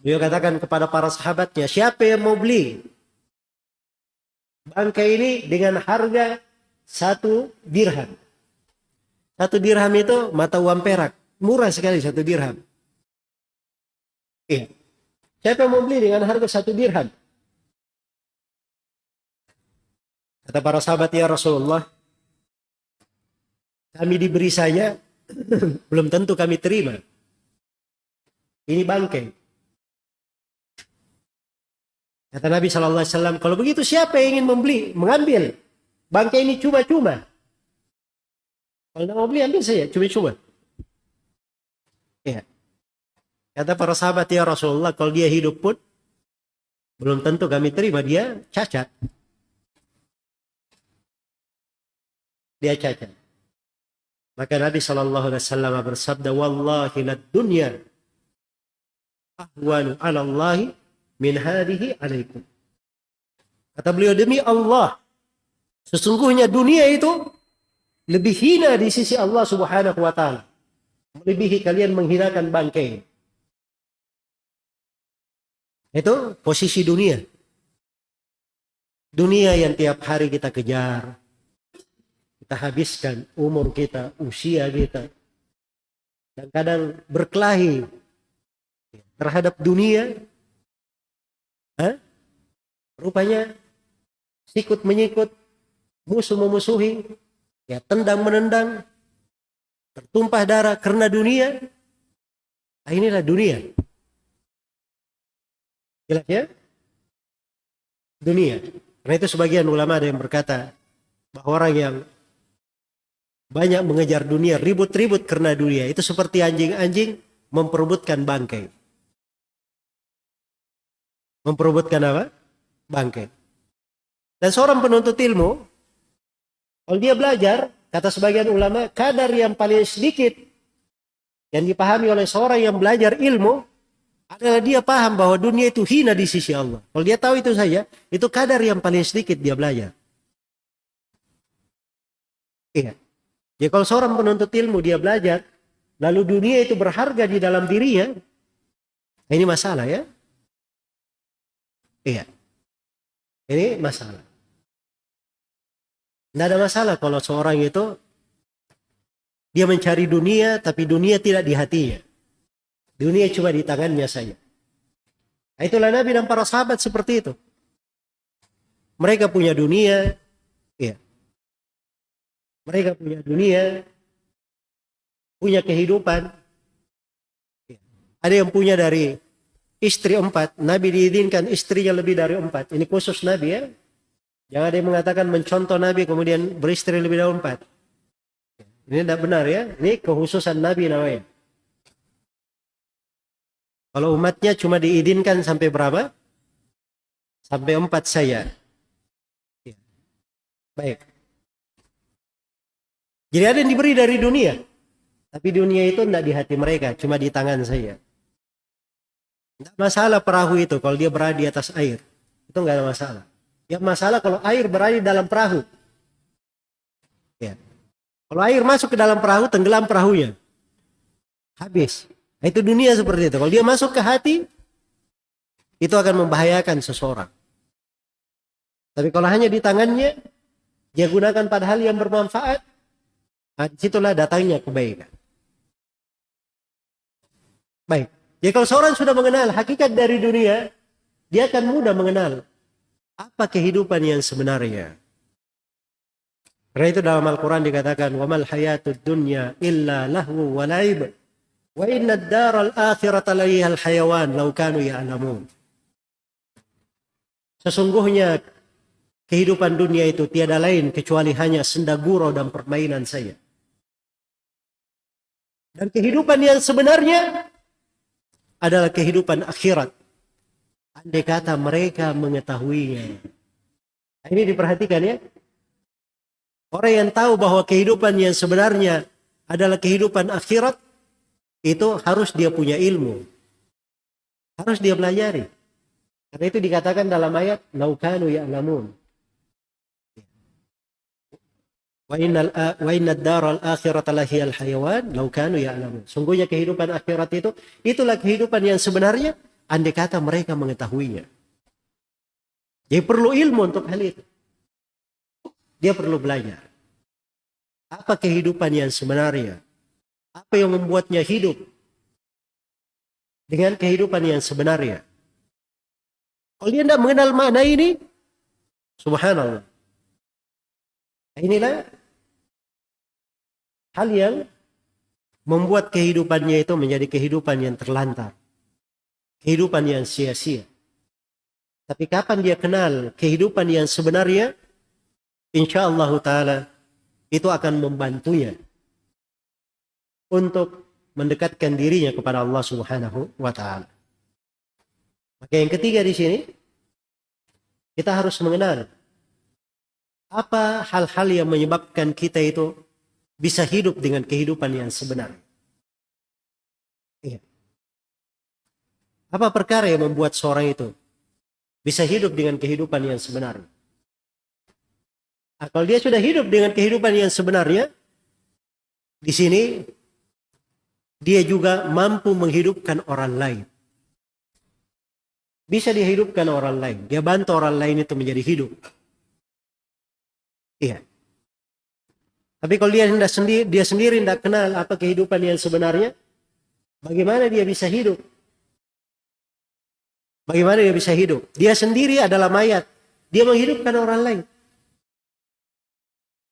Beliau katakan kepada para sahabatnya, siapa yang mau beli bangkai ini dengan harga satu dirham. Satu dirham itu mata uang perak. Murah sekali satu dirham. Iya. Siapa mau beli dengan harga satu dirham? Kata para sahabat ya Rasulullah, kami diberi saja, [clears throat] belum tentu kami terima. Ini bangkai. Kata Nabi Shallallahu Alaihi Wasallam, kalau begitu siapa yang ingin membeli, mengambil bangkai ini cuma-cuma? Kalau tidak mau beli, ambil saja, cuma-cuma. Ya. Kata para sahabat ya Rasulullah, kalau dia hidup pun belum tentu kami terima dia cacat. Dia cacat. Maka Nabi Shallallahu Alaihi Wasallam bersabda, Wallahi lad dunya ahwanu ala Allahi min hadihi alaikum. Kata beliau demi Allah, sesungguhnya dunia itu lebih hina di sisi Allah Subhanahu wa taala. Melebihi kalian menghinakan bangkai. Itu posisi dunia. Dunia yang tiap hari kita kejar. Kita habiskan umur kita, usia kita. Dan kadang berkelahi terhadap dunia. Hah? Rupanya sikut menyikut, musuh memusuhi, ya tendang menendang, tertumpah darah karena dunia. Nah, inilah dunia. Jelas ya? Dunia. Karena itu sebagian ulama ada yang berkata bahwa orang yang banyak mengejar dunia, ribut-ribut karena dunia, itu seperti anjing-anjing memperebutkan bangkai. Memperebutkan apa? Bangkai. Dan seorang penuntut ilmu, kalau dia belajar, kata sebagian ulama, kadar yang paling sedikit yang dipahami oleh seorang yang belajar ilmu adalah dia paham bahwa dunia itu hina di sisi Allah. Kalau dia tahu itu saja, itu kadar yang paling sedikit dia belajar. Iya. Ya kalau seorang penuntut ilmu dia belajar, lalu dunia itu berharga di dalam dirinya, ini masalah ya. Iya. Ini masalah. Tidak ada masalah kalau seorang itu dia mencari dunia tapi dunia tidak di hatinya. Dunia cuma di tangannya saja. Nah, itulah Nabi dan para sahabat seperti itu. Mereka punya dunia, ya. Mereka punya dunia, punya kehidupan. Ada yang punya dari istri empat. Nabi diizinkan istrinya lebih dari empat. Ini khusus Nabi ya. Jangan ada yang mengatakan mencontoh Nabi kemudian beristri lebih dari empat. Ini tidak benar ya. Ini kekhususan Nabi namanya. Kalau umatnya cuma diizinkan sampai berapa? Sampai empat saya. Ya. Baik. Jadi ada yang diberi dari dunia. Tapi dunia itu tidak di hati mereka, cuma di tangan saya. Tidak masalah perahu itu kalau dia berada di atas air. Itu nggak ada masalah. Yang masalah kalau air berada di dalam perahu. Ya. Kalau air masuk ke dalam perahu, tenggelam perahunya. Habis. Nah, itu dunia seperti itu. Kalau dia masuk ke hati, itu akan membahayakan seseorang. Tapi kalau hanya di tangannya, dia gunakan pada hal yang bermanfaat, nah, disitulah datangnya kebaikan. Baik. Jadi kalau seorang sudah mengenal hakikat dari dunia, dia akan mudah mengenal apa kehidupan yang sebenarnya. Karena itu dalam Al-Quran dikatakan, وَمَا الْحَيَاةُ الدُّنْيَا إِلَّا لَهْوُ وَلَعِبٌ Wa inna daral akhirata al hayawan law kanu ya'lamun. Sesungguhnya kehidupan dunia itu tiada lain kecuali hanya senda gurau dan permainan saja. Dan kehidupan yang sebenarnya adalah kehidupan akhirat. Andai kata mereka mengetahuinya. Nah, ini diperhatikan ya. Orang yang tahu bahwa kehidupan yang sebenarnya adalah kehidupan akhirat, itu harus dia punya ilmu. Harus dia pelajari. Karena itu dikatakan dalam ayat laukanu ya'lamun. Wa innal daral akhirata lahiyal hayawan law kanu ya'lamun. Sungguhnya kehidupan akhirat itu itulah kehidupan yang sebenarnya andai kata mereka mengetahuinya. Dia perlu ilmu untuk hal itu. Dia perlu belajar. Apa kehidupan yang sebenarnya? Apa yang membuatnya hidup? dengan kehidupan yang sebenarnya. Kalau dia tidak mengenal makna ini, subhanallah. Inilah hal yang membuat kehidupannya itu menjadi kehidupan yang terlantar. Kehidupan yang sia-sia. Tapi kapan dia kenal kehidupan yang sebenarnya, insya Allah Ta'ala itu akan membantunya untuk mendekatkan dirinya kepada Allah Subhanahu wa taala. Maka yang ketiga di sini kita harus mengenal apa hal-hal yang menyebabkan kita itu bisa hidup dengan kehidupan yang sebenar. Iya. Apa perkara yang membuat seorang itu bisa hidup dengan kehidupan yang sebenarnya? Nah, kalau dia sudah hidup dengan kehidupan yang sebenarnya, di sini dia juga mampu menghidupkan orang lain. Bisa dihidupkan orang lain. Dia bantu orang lain itu menjadi hidup. Iya. Tapi kalau dia tidak sendiri, dia sendiri tidak kenal apa kehidupan yang sebenarnya, bagaimana dia bisa hidup? Bagaimana dia bisa hidup? Dia sendiri adalah mayat. Dia menghidupkan orang lain.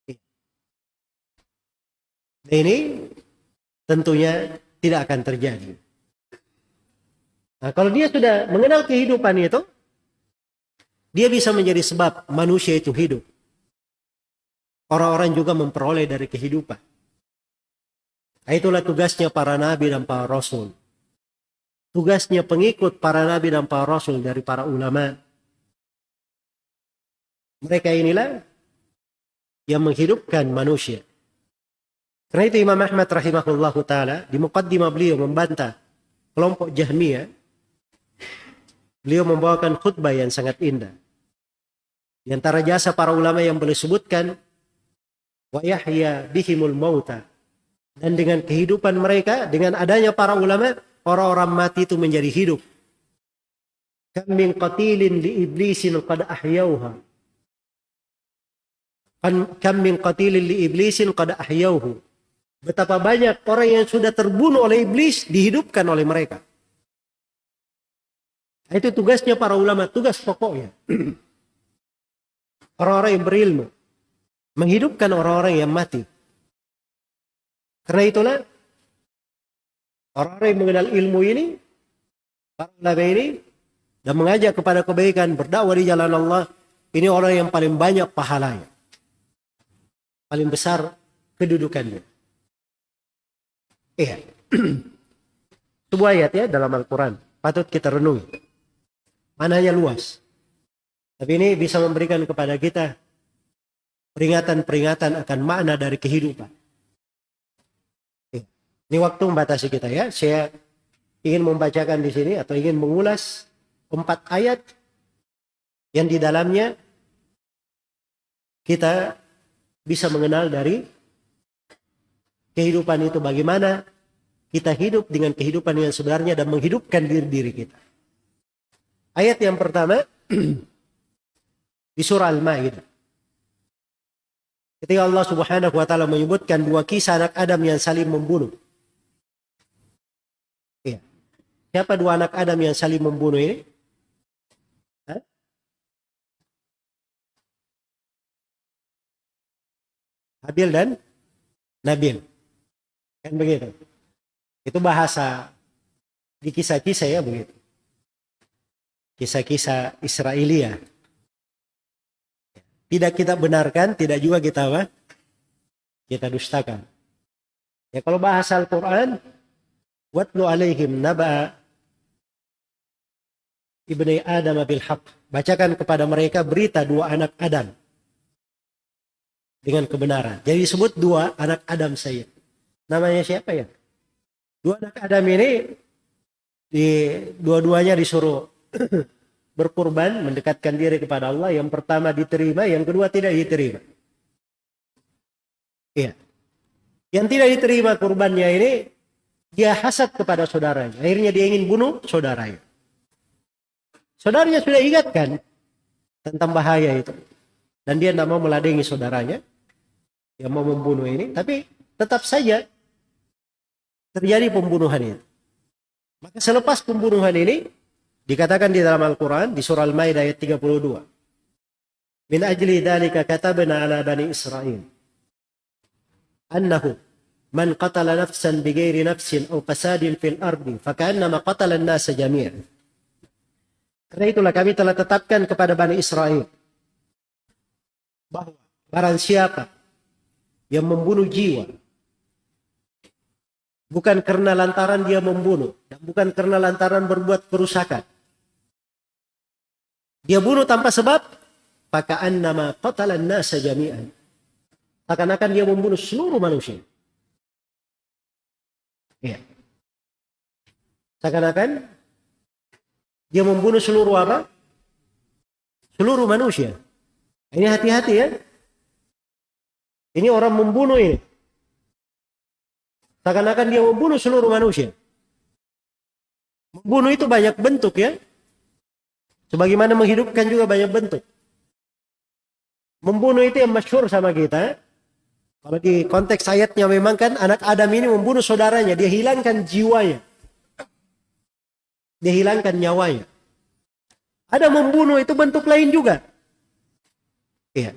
Iya. Ini tentunya tidak akan terjadi. Nah, kalau dia sudah mengenal kehidupan itu, dia bisa menjadi sebab manusia itu hidup. Orang-orang juga memperoleh dari kehidupan. Nah, itulah tugasnya para nabi dan para rasul. Tugasnya pengikut para nabi dan para rasul dari para ulama. Mereka inilah yang menghidupkan manusia. Karena itu Imam Ahmad rahimahullah taala di muqaddimah beliau membantah kelompok Jahmiyah. Beliau membawakan khutbah yang sangat indah. Di antara jasa para ulama yang boleh sebutkan wa yahya bihimul mauta dan dengan kehidupan mereka dengan adanya para ulama orang-orang mati itu menjadi hidup. Kam min qatilin li iblisin qad ahyauha. Kam min qatilin li iblisin qad ahyauhu Betapa banyak orang yang sudah terbunuh oleh iblis dihidupkan oleh mereka. Itu tugasnya para ulama, tugas pokoknya. [clears throat] Orang-orang yang berilmu. Menghidupkan orang-orang yang mati. Karena itulah orang-orang yang mengenal ilmu ini, para ulama ini, dan mengajak kepada kebaikan, berdakwah di jalan Allah, ini orang yang paling banyak pahalanya. Paling besar kedudukannya. Iya. [clears throat] Sebuah ayat ya dalam Al-Quran. Patut kita renungi. Mananya luas. Tapi ini bisa memberikan kepada kita peringatan-peringatan akan makna dari kehidupan. Ini waktu membatasi kita ya. Saya ingin membacakan di sini atau ingin mengulas empat ayat yang di dalamnya kita bisa mengenal dari kehidupan itu bagaimana kita hidup dengan kehidupan yang sebenarnya dan menghidupkan diri diri kita. Ayat yang pertama [clears throat] di surah Al-Maidah. Ketika Allah Subhanahu wa taala menyebutkan dua kisah anak Adam yang saling membunuh. Iya. Siapa dua anak Adam yang saling membunuh ini? Hah? Habil dan Nabil. Kan begitu. Itu bahasa di kisah-kisah ya begitu. Kisah-kisah Israelia. Tidak kita benarkan, tidak juga kita apa? Kita dustakan. Ya kalau bahasa Al-Quran, Watlu alaihim naba ibni Adam bil haq. Bacakan kepada mereka berita dua anak Adam dengan kebenaran. Jadi disebut dua anak Adam saya. Namanya siapa ya? Dua anak Adam ini di dua-duanya disuruh [clears throat] berkurban, mendekatkan diri kepada Allah. Yang pertama diterima, yang kedua tidak diterima. Iya. Yang tidak diterima kurbannya ini dia hasad kepada saudaranya. Akhirnya dia ingin bunuh saudaranya. Saudaranya sudah ingatkan tentang bahaya itu. Dan dia tidak mau meladengi saudaranya yang mau membunuh ini. Tapi tetap saja terjadi pembunuhan itu. Maka selepas pembunuhan ini dikatakan di dalam Al-Quran di surah Al-Maidah ayat 32. Min ajli dhalika katabna ala bani Israel annahu man qatala nafsan bighairi nafsin aw fasadin fil ardi fakannama qatala an-nasa jami'an. Karena itulah kami telah tetapkan kepada Bani Israel bahwa barang siapa yang membunuh jiwa bukan karena lantaran dia membunuh dan bukan karena lantaran berbuat kerusakan. Dia bunuh tanpa sebab, pakaian nama qatalan nasa jami'an. Akan-akan dia membunuh seluruh manusia. Ya. Seakan-akan dia membunuh seluruh apa? Seluruh manusia. Ini hati-hati ya. Ini orang membunuh ini. Seakan-akan dia membunuh seluruh manusia. Membunuh itu banyak bentuk ya. Sebagaimana menghidupkan juga banyak bentuk. Membunuh itu yang masyur sama kita. Kalau di konteks ayatnya memang kan anak Adam ini membunuh saudaranya. Dia hilangkan jiwanya. Dia hilangkan nyawanya. Ada membunuh itu bentuk lain juga. Iya.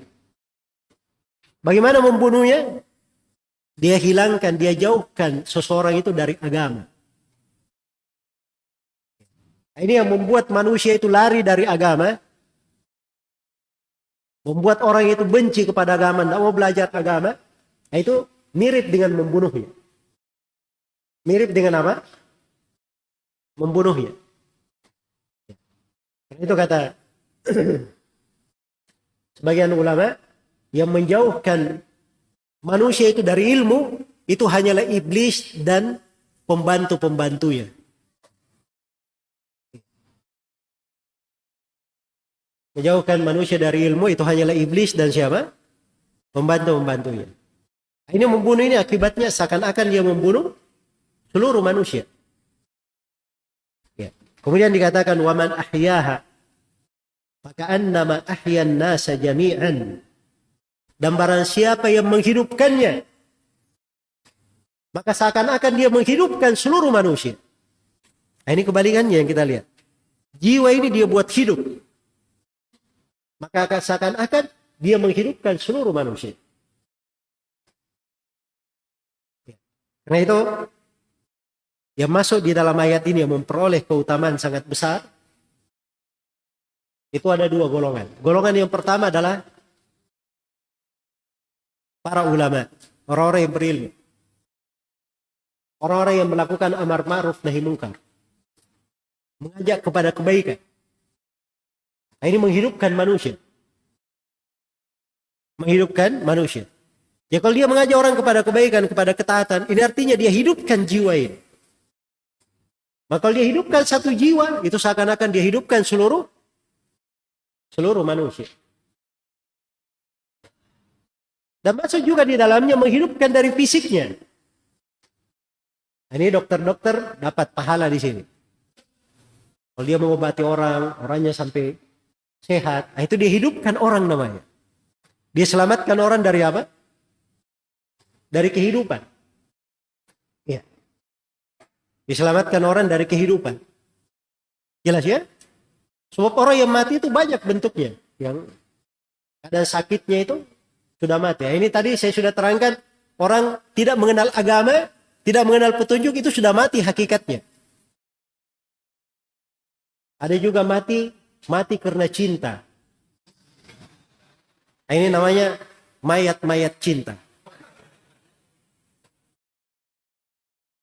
Bagaimana membunuhnya? Dia hilangkan, dia jauhkan seseorang itu dari agama. Ini yang membuat manusia itu lari dari agama. Membuat orang itu benci kepada agama, tidak mau belajar agama. Nah, itu mirip dengan membunuhnya. Mirip dengan apa? Membunuhnya. Itu kata [clears throat] sebagian ulama yang menjauhkan manusia itu dari ilmu itu hanyalah iblis dan pembantu-pembantunya. Menjauhkan manusia dari ilmu itu hanyalah iblis dan siapa? Pembantu-pembantunya. Ini membunuh ini akibatnya seakan-akan dia membunuh seluruh manusia. Ya. Kemudian dikatakan waman ahyaha maka annama ahyan nasa jami'an dan barang siapa yang menghidupkannya, maka seakan-akan dia menghidupkan seluruh manusia. Nah, ini kebalikannya yang kita lihat. Jiwa ini dia buat hidup. Maka seakan-akan dia menghidupkan seluruh manusia. Karena itu, yang masuk di dalam ayat ini yang memperoleh keutamaan sangat besar, itu ada dua golongan. Golongan yang pertama adalah para ulama, orang-orang yang berilmu. Orang-orang yang melakukan amar ma'ruf nahi mungkar. Mengajak kepada kebaikan. Nah, ini menghidupkan manusia. Menghidupkan manusia. Ya kalau dia mengajak orang kepada kebaikan, kepada ketaatan, ini artinya dia hidupkan jiwa ini. Maka kalau dia hidupkan satu jiwa, itu seakan-akan dia hidupkan seluruh seluruh manusia. Dan masuk juga di dalamnya menghidupkan dari fisiknya. Ini dokter-dokter dapat pahala di sini. Kalau dia mengobati orang, orangnya sampai sehat, nah itu dihidupkan orang namanya. Dia selamatkan orang dari apa? Dari kehidupan. Ya. Diselamatkan orang dari kehidupan. Jelas ya? Sebab orang yang mati itu banyak bentuknya. Yang ada sakitnya itu sudah mati. Ya, ini tadi saya sudah terangkan orang tidak mengenal agama, tidak mengenal petunjuk itu sudah mati hakikatnya. Ada juga mati mati karena cinta. Nah, ini namanya mayat-mayat cinta.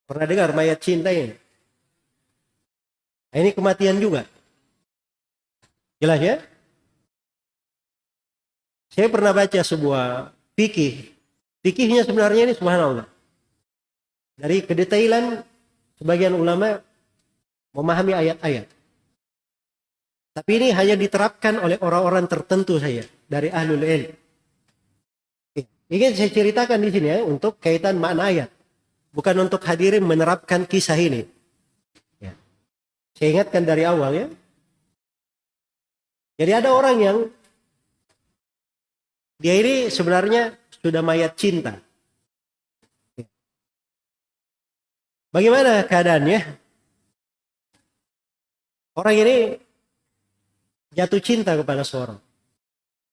Pernah dengar mayat cinta ini? Nah, ini kematian juga. Jelas ya? Saya pernah baca sebuah fikih. Fikihnya sebenarnya ini subhanallah. Dari kedetailan sebagian ulama memahami ayat-ayat. Tapi ini hanya diterapkan oleh orang-orang tertentu saya dari ahlul ilm. Ingin saya ceritakan di sini ya untuk kaitan makna ayat. Bukan untuk hadirin menerapkan kisah ini. Ya. Saya ingatkan dari awal ya. Jadi ada orang yang dia ini sebenarnya sudah mayat cinta. Bagaimana keadaannya? Orang ini jatuh cinta kepada seorang.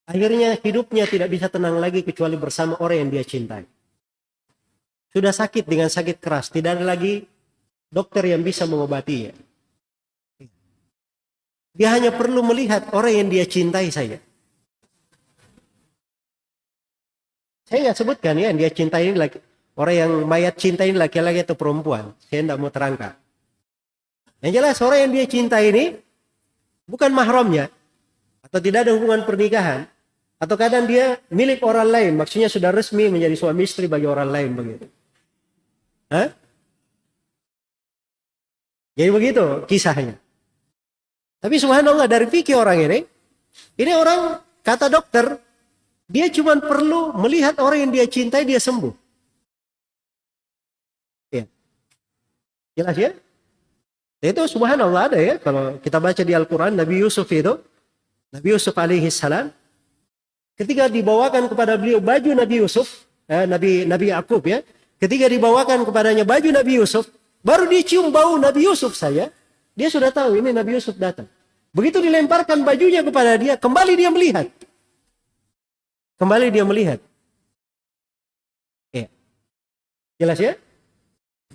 Akhirnya hidupnya tidak bisa tenang lagi kecuali bersama orang yang dia cintai. Sudah sakit dengan sakit keras, tidak ada lagi dokter yang bisa mengobatinya. Dia hanya perlu melihat orang yang dia cintai saja. Saya nggak sebutkan ya, yang dia cintai ini laki, orang yang mayat cinta ini laki-laki atau perempuan. Saya tidak mau terangkan. Yang jelas orang yang dia cintai ini bukan mahramnya atau tidak ada hubungan pernikahan atau kadang dia milik orang lain, maksudnya sudah resmi menjadi suami istri bagi orang lain begitu. Hah? Jadi begitu kisahnya. Tapi subhanallah dari fikih orang ini, ini orang kata dokter, dia cuma perlu melihat orang yang dia cintai dia sembuh. Ya. Jelas ya? Itu subhanallah ada ya kalau kita baca di Al-Qur'an Nabi Yusuf itu Nabi Yusuf alaihi salam ketika dibawakan kepada beliau baju Nabi Yusuf, eh, Nabi Nabi Yakub ya, ketika dibawakan kepadanya baju Nabi Yusuf, baru dicium bau Nabi Yusuf saya, dia sudah tahu ini Nabi Yusuf datang. Begitu dilemparkan bajunya kepada dia, kembali dia melihat. Kembali dia melihat. Ya. Jelas ya?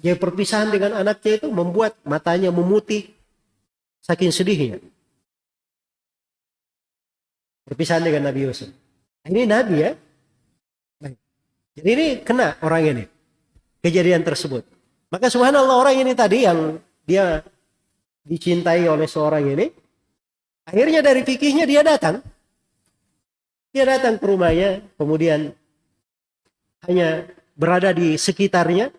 Dia perpisahan dengan anaknya itu membuat matanya memutih saking sedihnya. Perpisahan dengan Nabi Yusuf. Ini Nabi ya. Jadi ini kena orang ini. Kejadian tersebut. Maka subhanallah orang ini tadi yang dia dicintai oleh seorang ini. Akhirnya dari fikihnya dia datang dia datang ke rumahnya, kemudian hanya berada di sekitarnya.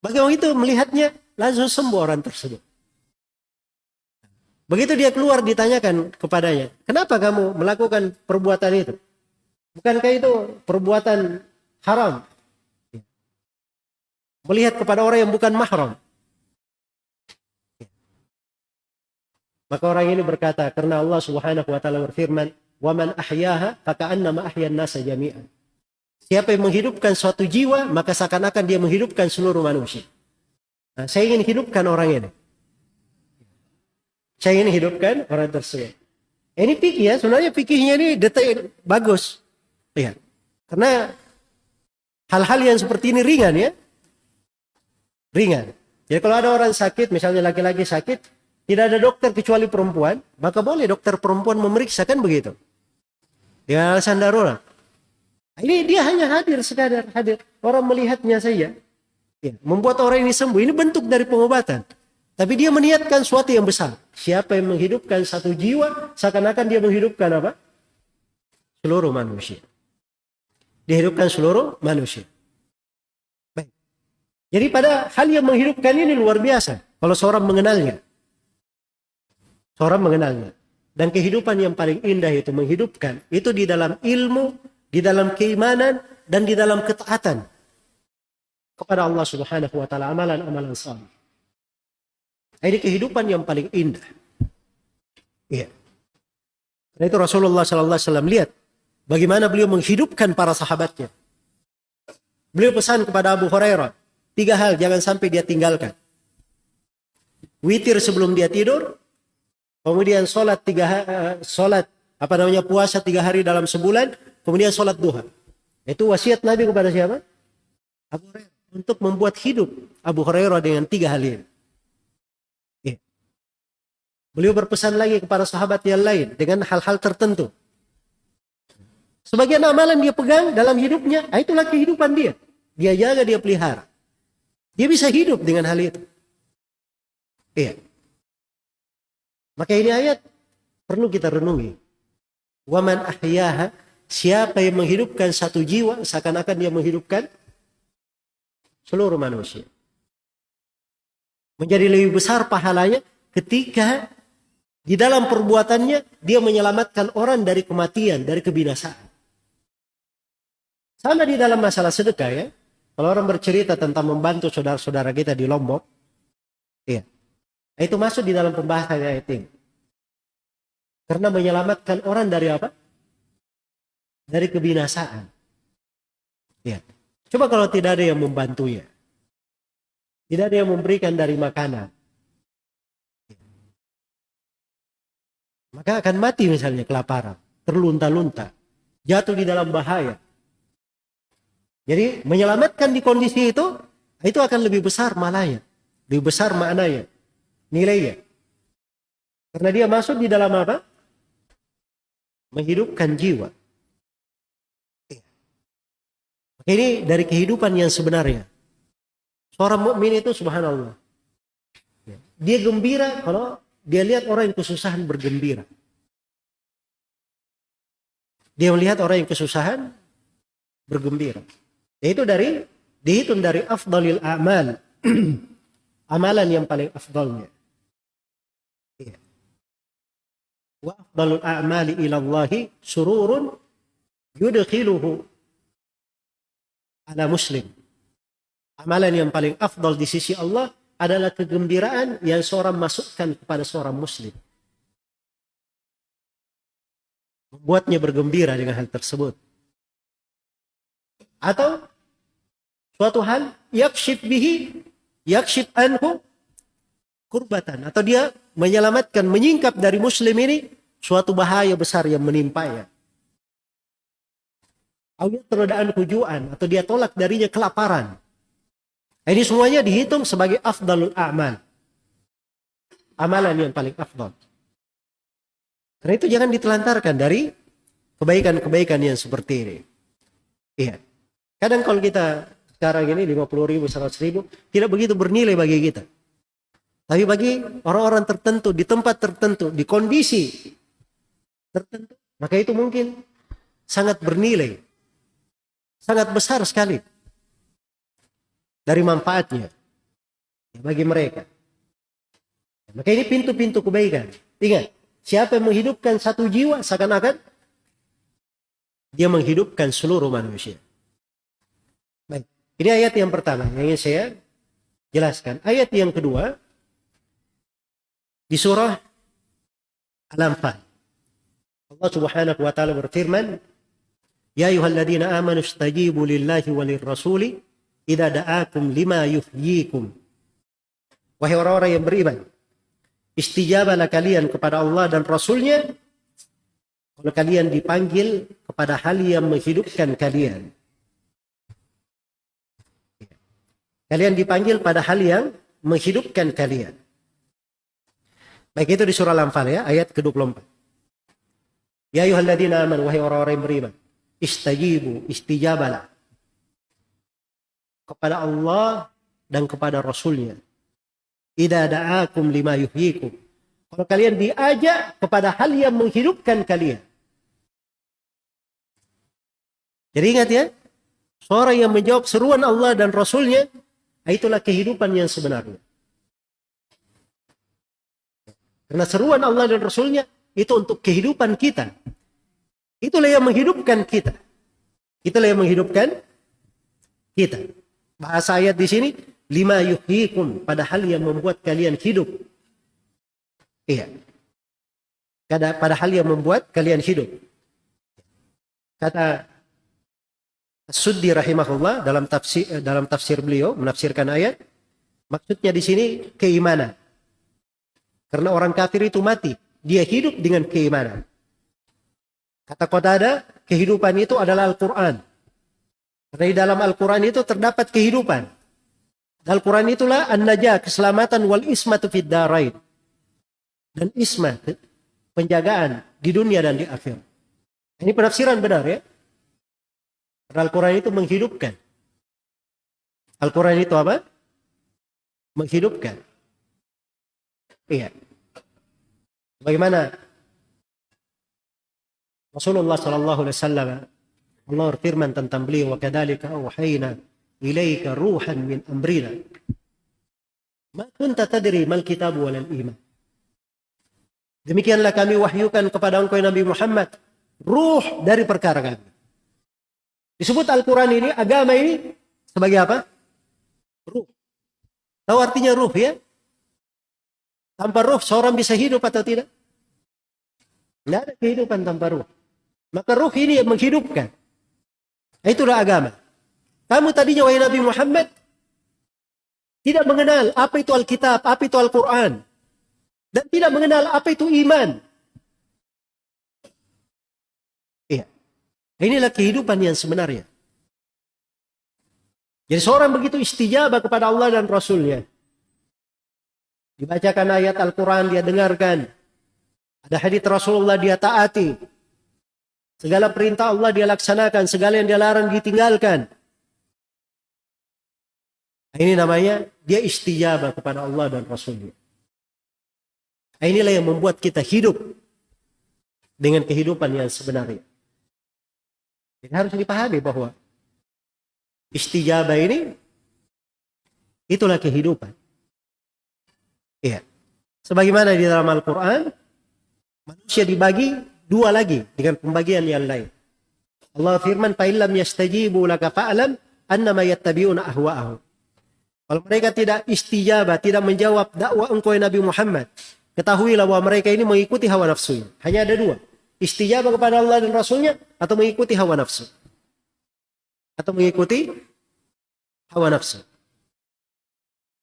Bagi orang itu melihatnya langsung sembuh orang tersebut. Begitu dia keluar ditanyakan kepadanya, kenapa kamu melakukan perbuatan itu? Bukankah itu perbuatan haram? Melihat kepada orang yang bukan mahram. Maka orang ini berkata, karena Allah subhanahu wa ta'ala berfirman, Waman ahyaha faka'annama ahyan nasa jami'an. Siapa yang menghidupkan suatu jiwa, maka seakan-akan dia menghidupkan seluruh manusia. Nah, saya ingin hidupkan orang ini. Saya ingin hidupkan orang tersebut. Ini pikir ya, sebenarnya pikirnya ini detail bagus. Lihat. Karena hal-hal yang seperti ini ringan ya. Ringan. Jadi kalau ada orang sakit, misalnya laki-laki sakit, tidak ada dokter kecuali perempuan, maka boleh dokter perempuan memeriksa kan begitu. Dengan alasan darurat. Ini dia hanya hadir sekadar hadir. Orang melihatnya saja. Ya, membuat orang ini sembuh. Ini bentuk dari pengobatan. Tapi dia meniatkan suatu yang besar. Siapa yang menghidupkan satu jiwa, seakan-akan dia menghidupkan apa? Seluruh manusia. Dihidupkan seluruh manusia. Baik. Jadi pada hal yang menghidupkan ini luar biasa. Kalau seorang mengenalnya. Seorang mengenalnya. Dan kehidupan yang paling indah itu menghidupkan. Itu di dalam ilmu, di dalam keimanan, dan di dalam ketaatan. Kepada Allah subhanahu wa ta'ala amalan-amalan salih. Ini kehidupan yang paling indah. Iya. Karena itu Rasulullah sallallahu alaihi wasallam lihat bagaimana beliau menghidupkan para sahabatnya. Beliau pesan kepada Abu Hurairah, tiga hal jangan sampai dia tinggalkan. Witir sebelum dia tidur, kemudian sholat tiga sholat apa namanya puasa tiga hari dalam sebulan, kemudian sholat duha. Itu wasiat Nabi kepada siapa? Abu Hurairah untuk membuat hidup Abu Hurairah dengan tiga hal ini. Ya. Beliau berpesan lagi kepada sahabat yang lain dengan hal-hal tertentu. Sebagian amalan dia pegang dalam hidupnya, ah, itulah kehidupan dia. Dia jaga, dia pelihara. Dia bisa hidup dengan hal itu. Iya. Maka ini ayat perlu kita renungi. Waman ahyaha, siapa yang menghidupkan satu jiwa, seakan-akan dia menghidupkan seluruh manusia. Menjadi lebih besar pahalanya ketika di dalam perbuatannya dia menyelamatkan orang dari kematian, dari kebinasaan. Sama di dalam masalah sedekah ya. Kalau orang bercerita tentang membantu saudara-saudara kita di Lombok. Nah, itu masuk di dalam pembahasan ayat ini. Karena menyelamatkan orang dari apa? Dari kebinasaan. Ya. Coba kalau tidak ada yang membantunya. Tidak ada yang memberikan dari makanan. maka akan mati misalnya kelaparan, terlunta-lunta, jatuh di dalam bahaya. Jadi menyelamatkan di kondisi itu, itu akan lebih besar malahnya, lebih besar maknanya, nilainya. Karena dia masuk di dalam apa? Menghidupkan jiwa. Ini dari kehidupan yang sebenarnya. Seorang mukmin itu subhanallah. Dia gembira kalau dia lihat orang yang kesusahan bergembira. Dia melihat orang yang kesusahan bergembira. Itu dari dihitung dari afdalil amal. [clears throat] Amalan yang paling afdalnya. Iya. Wa afdalul a'mali ila Allahi sururun yudkhiluhu ala muslim. Amalan yang paling afdal di sisi Allah adalah kegembiraan yang seorang masukkan kepada seorang muslim. Membuatnya bergembira dengan hal tersebut. Atau suatu hal yakshif bihi yakshif anhu kurbatan atau dia menyelamatkan menyingkap dari muslim ini suatu bahaya besar yang menimpanya. Atau terodaan kujuan atau dia tolak darinya kelaparan ini semuanya dihitung sebagai afdalul a'mal. Amalan yang paling afdal. Karena itu jangan ditelantarkan dari kebaikan-kebaikan yang seperti ini. Iya. Kadang kalau kita sekarang ini 50 ribu, 100 ribu, tidak begitu bernilai bagi kita. Tapi bagi orang-orang tertentu, di tempat tertentu, di kondisi tertentu, maka itu mungkin sangat bernilai. Sangat besar sekali dari manfaatnya bagi mereka. Maka ini pintu-pintu kebaikan. Ingat, siapa yang menghidupkan satu jiwa seakan-akan dia menghidupkan seluruh manusia. Baik, ini ayat yang pertama yang ingin saya jelaskan. Ayat yang kedua di surah Al-Anfal. Allah Subhanahu wa taala berfirman, "Ya ayyuhalladzina amanu istajibu lillahi walir rasuli idza da'akum lima yuhyikum. Wahai orang-orang yang beriman, istijabalah kalian kepada Allah dan Rasulnya kalau kalian dipanggil kepada hal yang menghidupkan kalian. Kalian dipanggil pada hal yang menghidupkan kalian. Baik itu di surah Al-Anfal ya, ayat ke-24. Ya ayuhalladzina aman, wahai orang-orang yang beriman. Istajibu, istijabalah kepada Allah dan kepada Rasulnya. Ida da'akum lima yuhyikum. Kalau kalian diajak kepada hal yang menghidupkan kalian. Jadi ingat ya, seorang yang menjawab seruan Allah dan Rasulnya, itulah kehidupan yang sebenarnya. Karena seruan Allah dan Rasulnya itu untuk kehidupan kita. Itulah yang menghidupkan kita. Itulah yang menghidupkan kita. Bahasa ayat di sini lima yuhyikum padahal yang membuat kalian hidup. Iya. Pada padahal yang membuat kalian hidup. Kata Suddi rahimahullah dalam tafsir dalam tafsir beliau menafsirkan ayat maksudnya di sini keimanan. Karena orang kafir itu mati, dia hidup dengan keimanan. Kata ada kehidupan itu adalah Al-Quran. Karena di dalam Al-Quran itu terdapat kehidupan. Al-Quran itulah an-najah, keselamatan wal ismatu fid darain. Dan isma, penjagaan di dunia dan di akhir. Ini penafsiran benar ya. Al-Quran itu menghidupkan. Al-Quran itu apa? Menghidupkan. Iya. Bagaimana Rasulullah Sallallahu Alaihi Wasallam Allah berfirman tentang beliau wa kadzalika auhayna ilaika ruhan min amrina. Ma kunta tadri mal kitab wal iman. Demikianlah kami wahyukan kepada engkau Nabi Muhammad ruh dari perkara kami. Disebut Al-Quran ini agama ini sebagai apa? Ruh. Tahu artinya ruh ya? Tanpa ruh seorang bisa hidup atau tidak? Tidak ada kehidupan tanpa ruh maka ruh ini yang menghidupkan. Itulah agama. Kamu tadinya wahai Nabi Muhammad tidak mengenal apa itu Alkitab, apa itu Al-Quran. Dan tidak mengenal apa itu iman. Iya. Inilah kehidupan yang sebenarnya. Jadi seorang begitu istijabah kepada Allah dan Rasulnya. Dibacakan ayat Al-Quran, dia dengarkan. Ada hadits Rasulullah, dia taati. Segala perintah Allah dia laksanakan, segala yang dia larang ditinggalkan. Ini namanya dia istijabah kepada Allah dan Rasulnya. Inilah yang membuat kita hidup dengan kehidupan yang sebenarnya. Jadi harus dipahami bahwa istijabah ini itulah kehidupan. Iya. Sebagaimana di dalam Al-Quran, manusia dibagi dua lagi dengan pembagian yang lain. Allah firman, "Fa'illam yastajibu laka fa'lam annama yattabi'una ahwa'ahum." Kalau mereka tidak istijabah, tidak menjawab dakwah engkau ya Nabi Muhammad, ketahuilah bahwa mereka ini mengikuti hawa nafsunya. Hanya ada dua. Istijabah kepada Allah dan Rasulnya atau mengikuti hawa nafsu. Atau mengikuti hawa nafsu.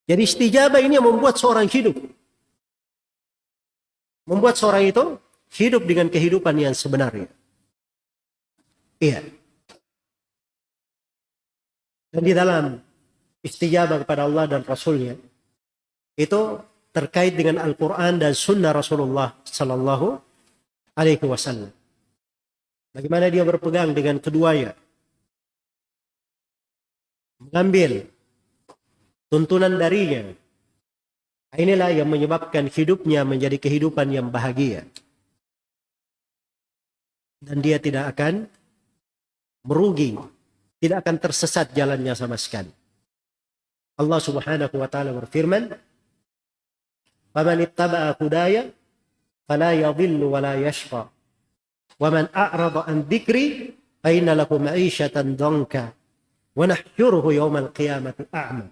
Jadi istijabah ini yang membuat seorang hidup. Membuat seorang itu hidup dengan kehidupan yang sebenarnya. Iya. Dan di dalam istijabah kepada Allah dan Rasulnya itu terkait dengan Al-Quran dan Sunnah Rasulullah Sallallahu Alaihi Wasallam. Bagaimana dia berpegang dengan keduanya, mengambil tuntunan darinya. Inilah yang menyebabkan hidupnya menjadi kehidupan yang bahagia. Dan dia tidak akan merugi, tidak akan tersesat jalannya sama sekali. Allah Subhanahu wa taala berfirman, "Faman ittaba'a hudaya fala yadhillu wa la yashqa. Wa man a'rada an dzikri fa inna lahu ma'isyatan dhanka wa nahsyuruhu yawmal qiyamati a'ma."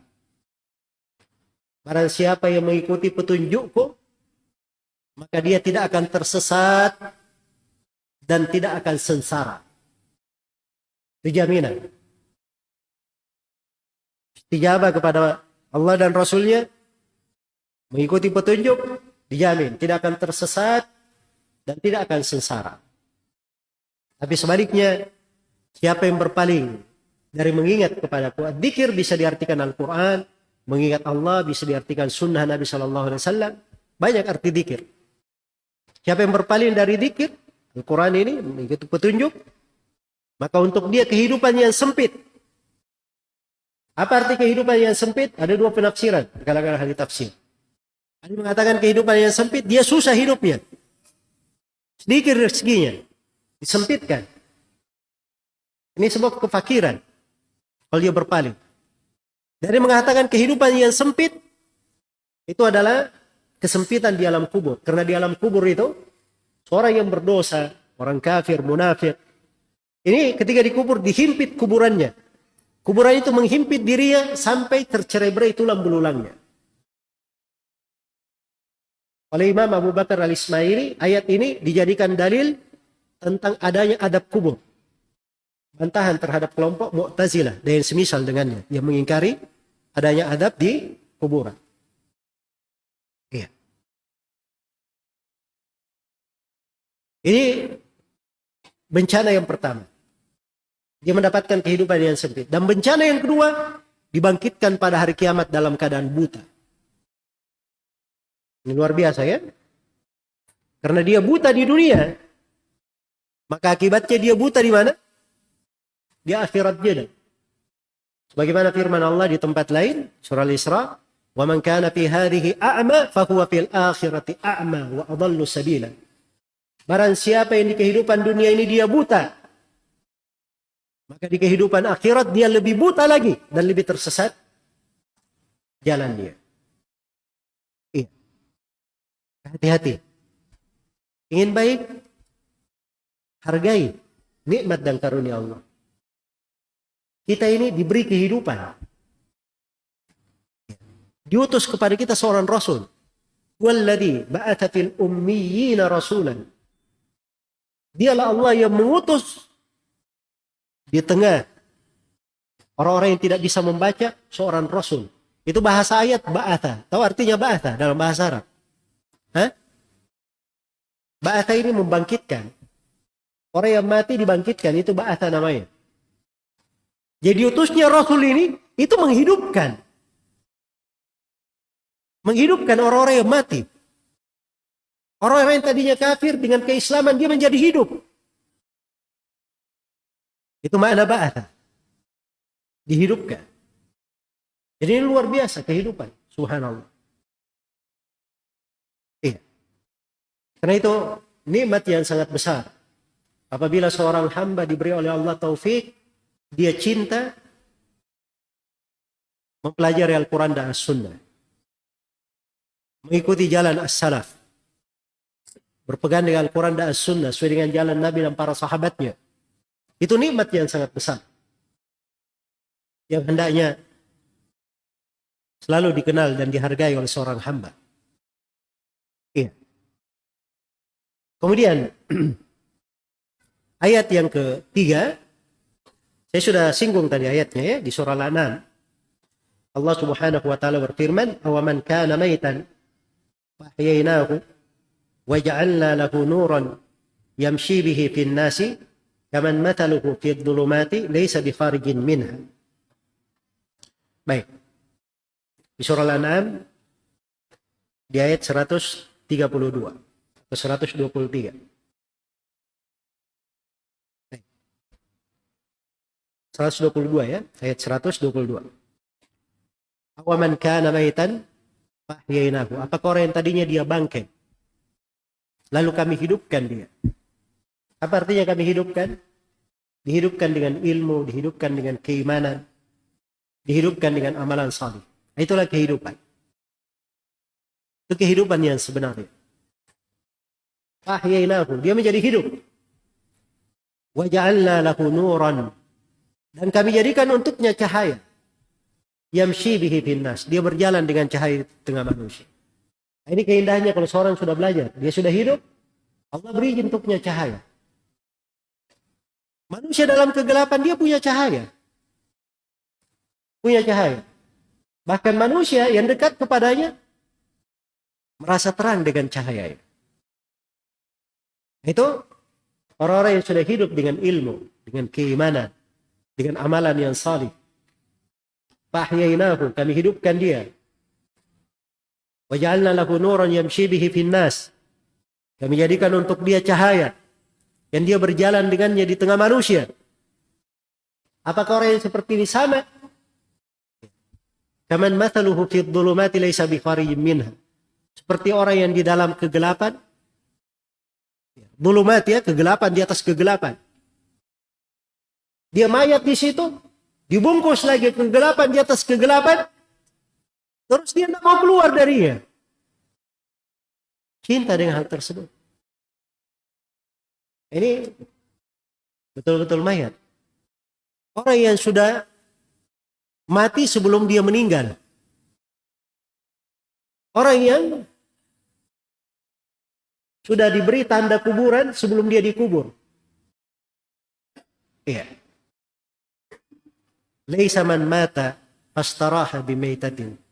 Barang siapa yang mengikuti petunjukku, maka dia tidak akan tersesat dan tidak akan sengsara. Itu jaminan. Istijabah kepada Allah dan Rasulnya, mengikuti petunjuk, dijamin tidak akan tersesat dan tidak akan sengsara. Tapi sebaliknya, siapa yang berpaling dari mengingat kepada Quran, dikir bisa diartikan Al-Quran, mengingat Allah bisa diartikan sunnah Nabi Shallallahu Alaihi Wasallam. Banyak arti dikir. Siapa yang berpaling dari dikir, Al-Quran ini mengikuti petunjuk, maka untuk dia kehidupan yang sempit. Apa arti kehidupan yang sempit? Ada dua penafsiran kalangan ahli tafsir. Ada mengatakan kehidupan yang sempit, dia susah hidupnya. Sedikit rezekinya. Disempitkan. Ini sebab kefakiran. Kalau dia berpaling. Dari mengatakan kehidupan yang sempit, itu adalah kesempitan di alam kubur. Karena di alam kubur itu, orang yang berdosa, orang kafir, munafik, ini ketika dikubur dihimpit kuburannya. Kuburan itu menghimpit dirinya sampai tercerai-berai tulang belulangnya. Oleh Imam Abu Bakar al-Ismaili, ayat ini dijadikan dalil tentang adanya adab kubur. Bantahan terhadap kelompok Mu'tazilah dan semisal dengannya yang mengingkari adanya adab di kuburan. Ini bencana yang pertama. Dia mendapatkan kehidupan yang sempit. Dan bencana yang kedua, dibangkitkan pada hari kiamat dalam keadaan buta. Ini luar biasa ya. Karena dia buta di dunia, maka akibatnya dia buta di mana? Di akhirat dia. Sebagaimana firman Allah di tempat lain, surah Al-Isra, "Wa man kana fi hadhihi a'ma fa huwa fil akhirati a'ma wa adallu sabila." Barang siapa yang di kehidupan dunia ini dia buta, maka di kehidupan akhirat dia lebih buta lagi dan lebih tersesat jalan dia. Iya. Hati-hati. Ingin baik, hargai nikmat dan karunia Allah. Kita ini diberi kehidupan. Diutus kepada kita seorang rasul. Walladhi ba'atha fil ummiyina rasulan. Dialah Allah yang mengutus di tengah orang-orang yang tidak bisa membaca seorang rasul. Itu bahasa ayat ba'atha. Tahu artinya ba'atha dalam bahasa Arab? Hah? Ba'atha ini membangkitkan. Orang yang mati dibangkitkan itu ba'atha namanya. Jadi utusnya Rasul ini itu menghidupkan. Menghidupkan orang-orang yang mati. Orang-orang yang tadinya kafir dengan keislaman dia menjadi hidup. Itu makna ba'atha. Dihidupkan. Jadi ini luar biasa kehidupan. Subhanallah. Iya. Karena itu nikmat yang sangat besar. Apabila seorang hamba diberi oleh Allah taufik, dia cinta mempelajari Al-Quran dan As-Sunnah. Mengikuti jalan As-Salaf. Berpegang dengan Al-Quran dan As-Sunnah sesuai dengan jalan Nabi dan para sahabatnya. Itu nikmat yang sangat besar. Yang hendaknya selalu dikenal dan dihargai oleh seorang hamba. Iya. Kemudian [clears throat] ayat yang ketiga, saya sudah singgung tadi ayatnya ya di surah Al-An'am. Allah Subhanahu wa taala berfirman, "Awaman kana maitan fahyaynahu lahu nuran yamshi bihi fin nasi Kaman mataluhu fi dhulumati laysa bi kharijin minha. Baik. Di surah Al-An'am di ayat 132 atau 123. Baik. 122 ya, ayat 122. Awaman kana maitan fahyainahu. Apakah orang yang tadinya dia bangkai? Lalu kami hidupkan dia. Apa artinya kami hidupkan? Dihidupkan dengan ilmu, dihidupkan dengan keimanan, dihidupkan dengan amalan salih. Itulah kehidupan. Itu kehidupan yang sebenarnya. Ahyainahu, dia menjadi hidup. Wa ja'alna lahu nuran. Dan kami jadikan untuknya cahaya. Yamshi bihi. Dia berjalan dengan cahaya tengah manusia. Ini keindahannya kalau seorang sudah belajar, dia sudah hidup, Allah beri untuknya cahaya. Manusia dalam kegelapan dia punya cahaya. Punya cahaya. Bahkan manusia yang dekat kepadanya merasa terang dengan cahaya. Itu orang-orang yang sudah hidup dengan ilmu, dengan keimanan, dengan amalan yang salih. Fahyainahu, kami hidupkan dia. Waja'alna lahu nuran yamshi bihi finnas. Kami jadikan untuk dia cahaya yang dia berjalan dengannya di tengah manusia. Apakah orang yang seperti ini sama? Kaman mathaluhu fi dhulumati laysa bi minha. Seperti orang yang di dalam kegelapan. Dhulumat ya, kegelapan di atas kegelapan. Dia mayat di situ, dibungkus lagi kegelapan di atas kegelapan. Terus dia tidak mau keluar darinya. Cinta dengan hal tersebut. Ini betul-betul mayat. Orang yang sudah mati sebelum dia meninggal. Orang yang sudah diberi tanda kuburan sebelum dia dikubur. Iya. Laisa man mata fastaraha bimaitatin.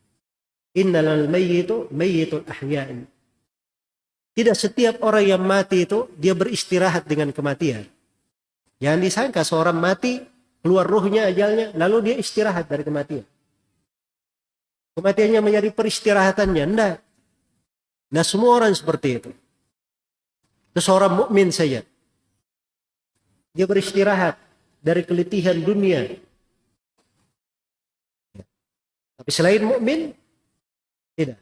Innal mayyitu mayyitul ahya'in. Tidak setiap orang yang mati itu dia beristirahat dengan kematian. Jangan disangka seorang mati keluar ruhnya ajalnya lalu dia istirahat dari kematian. Kematiannya menjadi peristirahatannya. Tidak. Nah semua orang seperti itu. Itu seorang mukmin saja. Dia beristirahat dari keletihan dunia. Tapi selain mukmin tidak.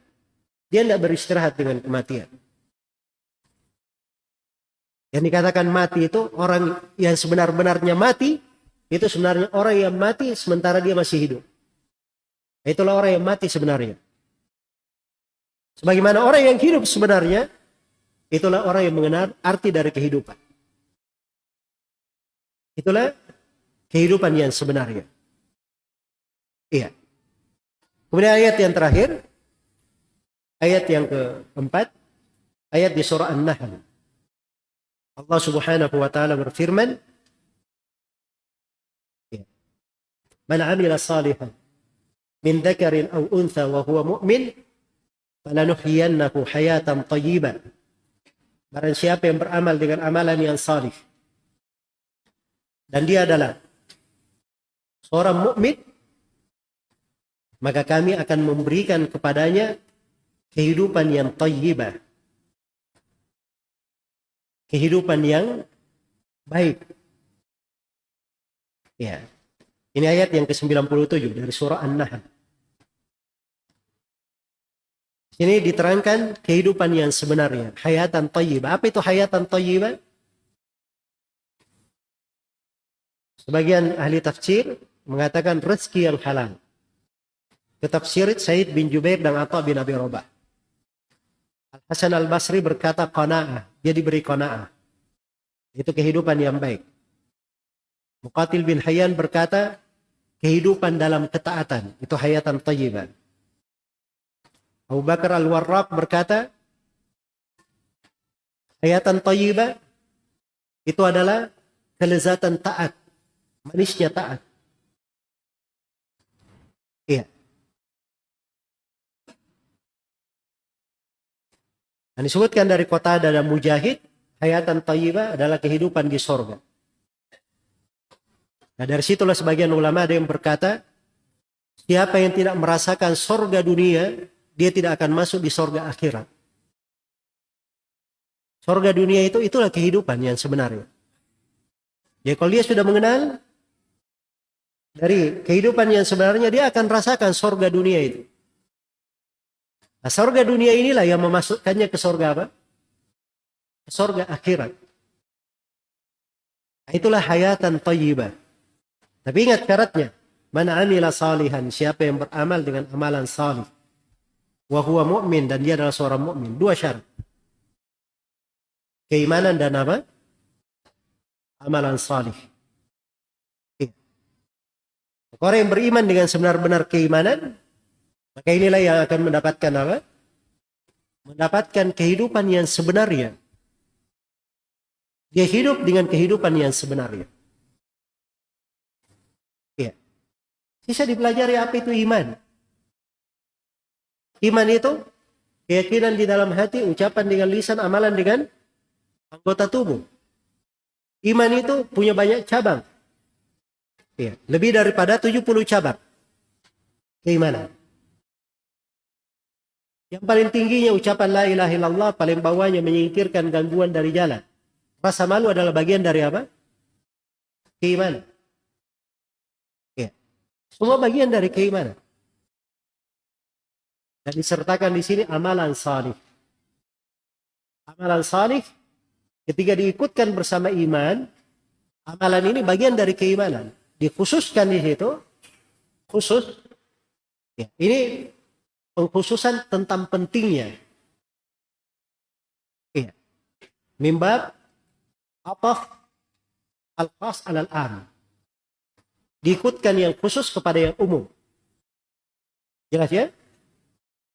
Dia tidak beristirahat dengan kematian. Yang dikatakan mati itu orang yang sebenar-benarnya mati, itu sebenarnya orang yang mati sementara dia masih hidup. Itulah orang yang mati sebenarnya. Sebagaimana orang yang hidup sebenarnya, itulah orang yang mengenal arti dari kehidupan. Itulah kehidupan yang sebenarnya. Iya. Kemudian ayat yang terakhir, ayat yang keempat, ayat di surah An-Nahl. Allah Subhanahu wa taala berfirman ya. Man 'amila salihan min dzakarin aw untha wa huwa mu'min falanuhyiyannahu hayatan thayyibah Barang siapa yang beramal dengan amalan yang salih dan dia adalah seorang mukmin maka kami akan memberikan kepadanya kehidupan yang tayyibah kehidupan yang baik ya ini ayat yang ke-97 dari surah An-Nahl Ini diterangkan kehidupan yang sebenarnya, hayatan tayyibah. Apa itu hayatan tayyibah? Sebagian ahli tafsir mengatakan rezeki yang halal. Ketafsir Said bin Jubair dan Atta bin Abi Robah. Al-Hasan al-Basri berkata qana'ah. Dia diberi qana'ah. Itu kehidupan yang baik. Muqatil bin Hayyan berkata kehidupan dalam ketaatan. Itu hayatan tayyibah. Abu Bakar al-Warraq berkata hayatan tayyibah itu adalah kelezatan taat manisnya taat. Iya. Dan disebutkan dari kota dan mujahid, hayatan tayyibah adalah kehidupan di sorga. Nah dari situlah sebagian ulama ada yang berkata, siapa yang tidak merasakan sorga dunia, dia tidak akan masuk di sorga akhirat. Sorga dunia itu itulah kehidupan yang sebenarnya. Ya kalau dia sudah mengenal dari kehidupan yang sebenarnya dia akan rasakan sorga dunia itu. Nah, sorga dunia inilah yang memasukkannya ke sorga apa? Ke sorga akhirat. Nah, itulah hayatan tayyibah. Tapi ingat syaratnya. Mana amila salihan. Siapa yang beramal dengan amalan salih. Wahuwa mu'min. Dan dia adalah seorang mu'min. Dua syarat. Keimanan dan apa? Amalan salih. Orang yang beriman dengan sebenar-benar keimanan, maka inilah yang akan mendapatkan apa? Mendapatkan kehidupan yang sebenarnya. Dia hidup dengan kehidupan yang sebenarnya. Ya. Bisa dipelajari apa itu iman. Iman itu keyakinan di dalam hati, ucapan dengan lisan, amalan dengan anggota tubuh. Iman itu punya banyak cabang. Ya, lebih daripada 70 cabang keimanan. Yang paling tingginya ucapan la ilaha illallah, paling bawahnya menyingkirkan gangguan dari jalan. Rasa malu adalah bagian dari apa? Keimanan. Ya. Semua bagian dari keimanan. Dan disertakan di sini amalan salih. Amalan salih ketika diikutkan bersama iman, amalan ini bagian dari keimanan dikhususkan di situ khusus ya, ini pengkhususan tentang pentingnya. Ya, mimbab apa al-khas alal am diikutkan yang khusus kepada yang umum. Jelas ya?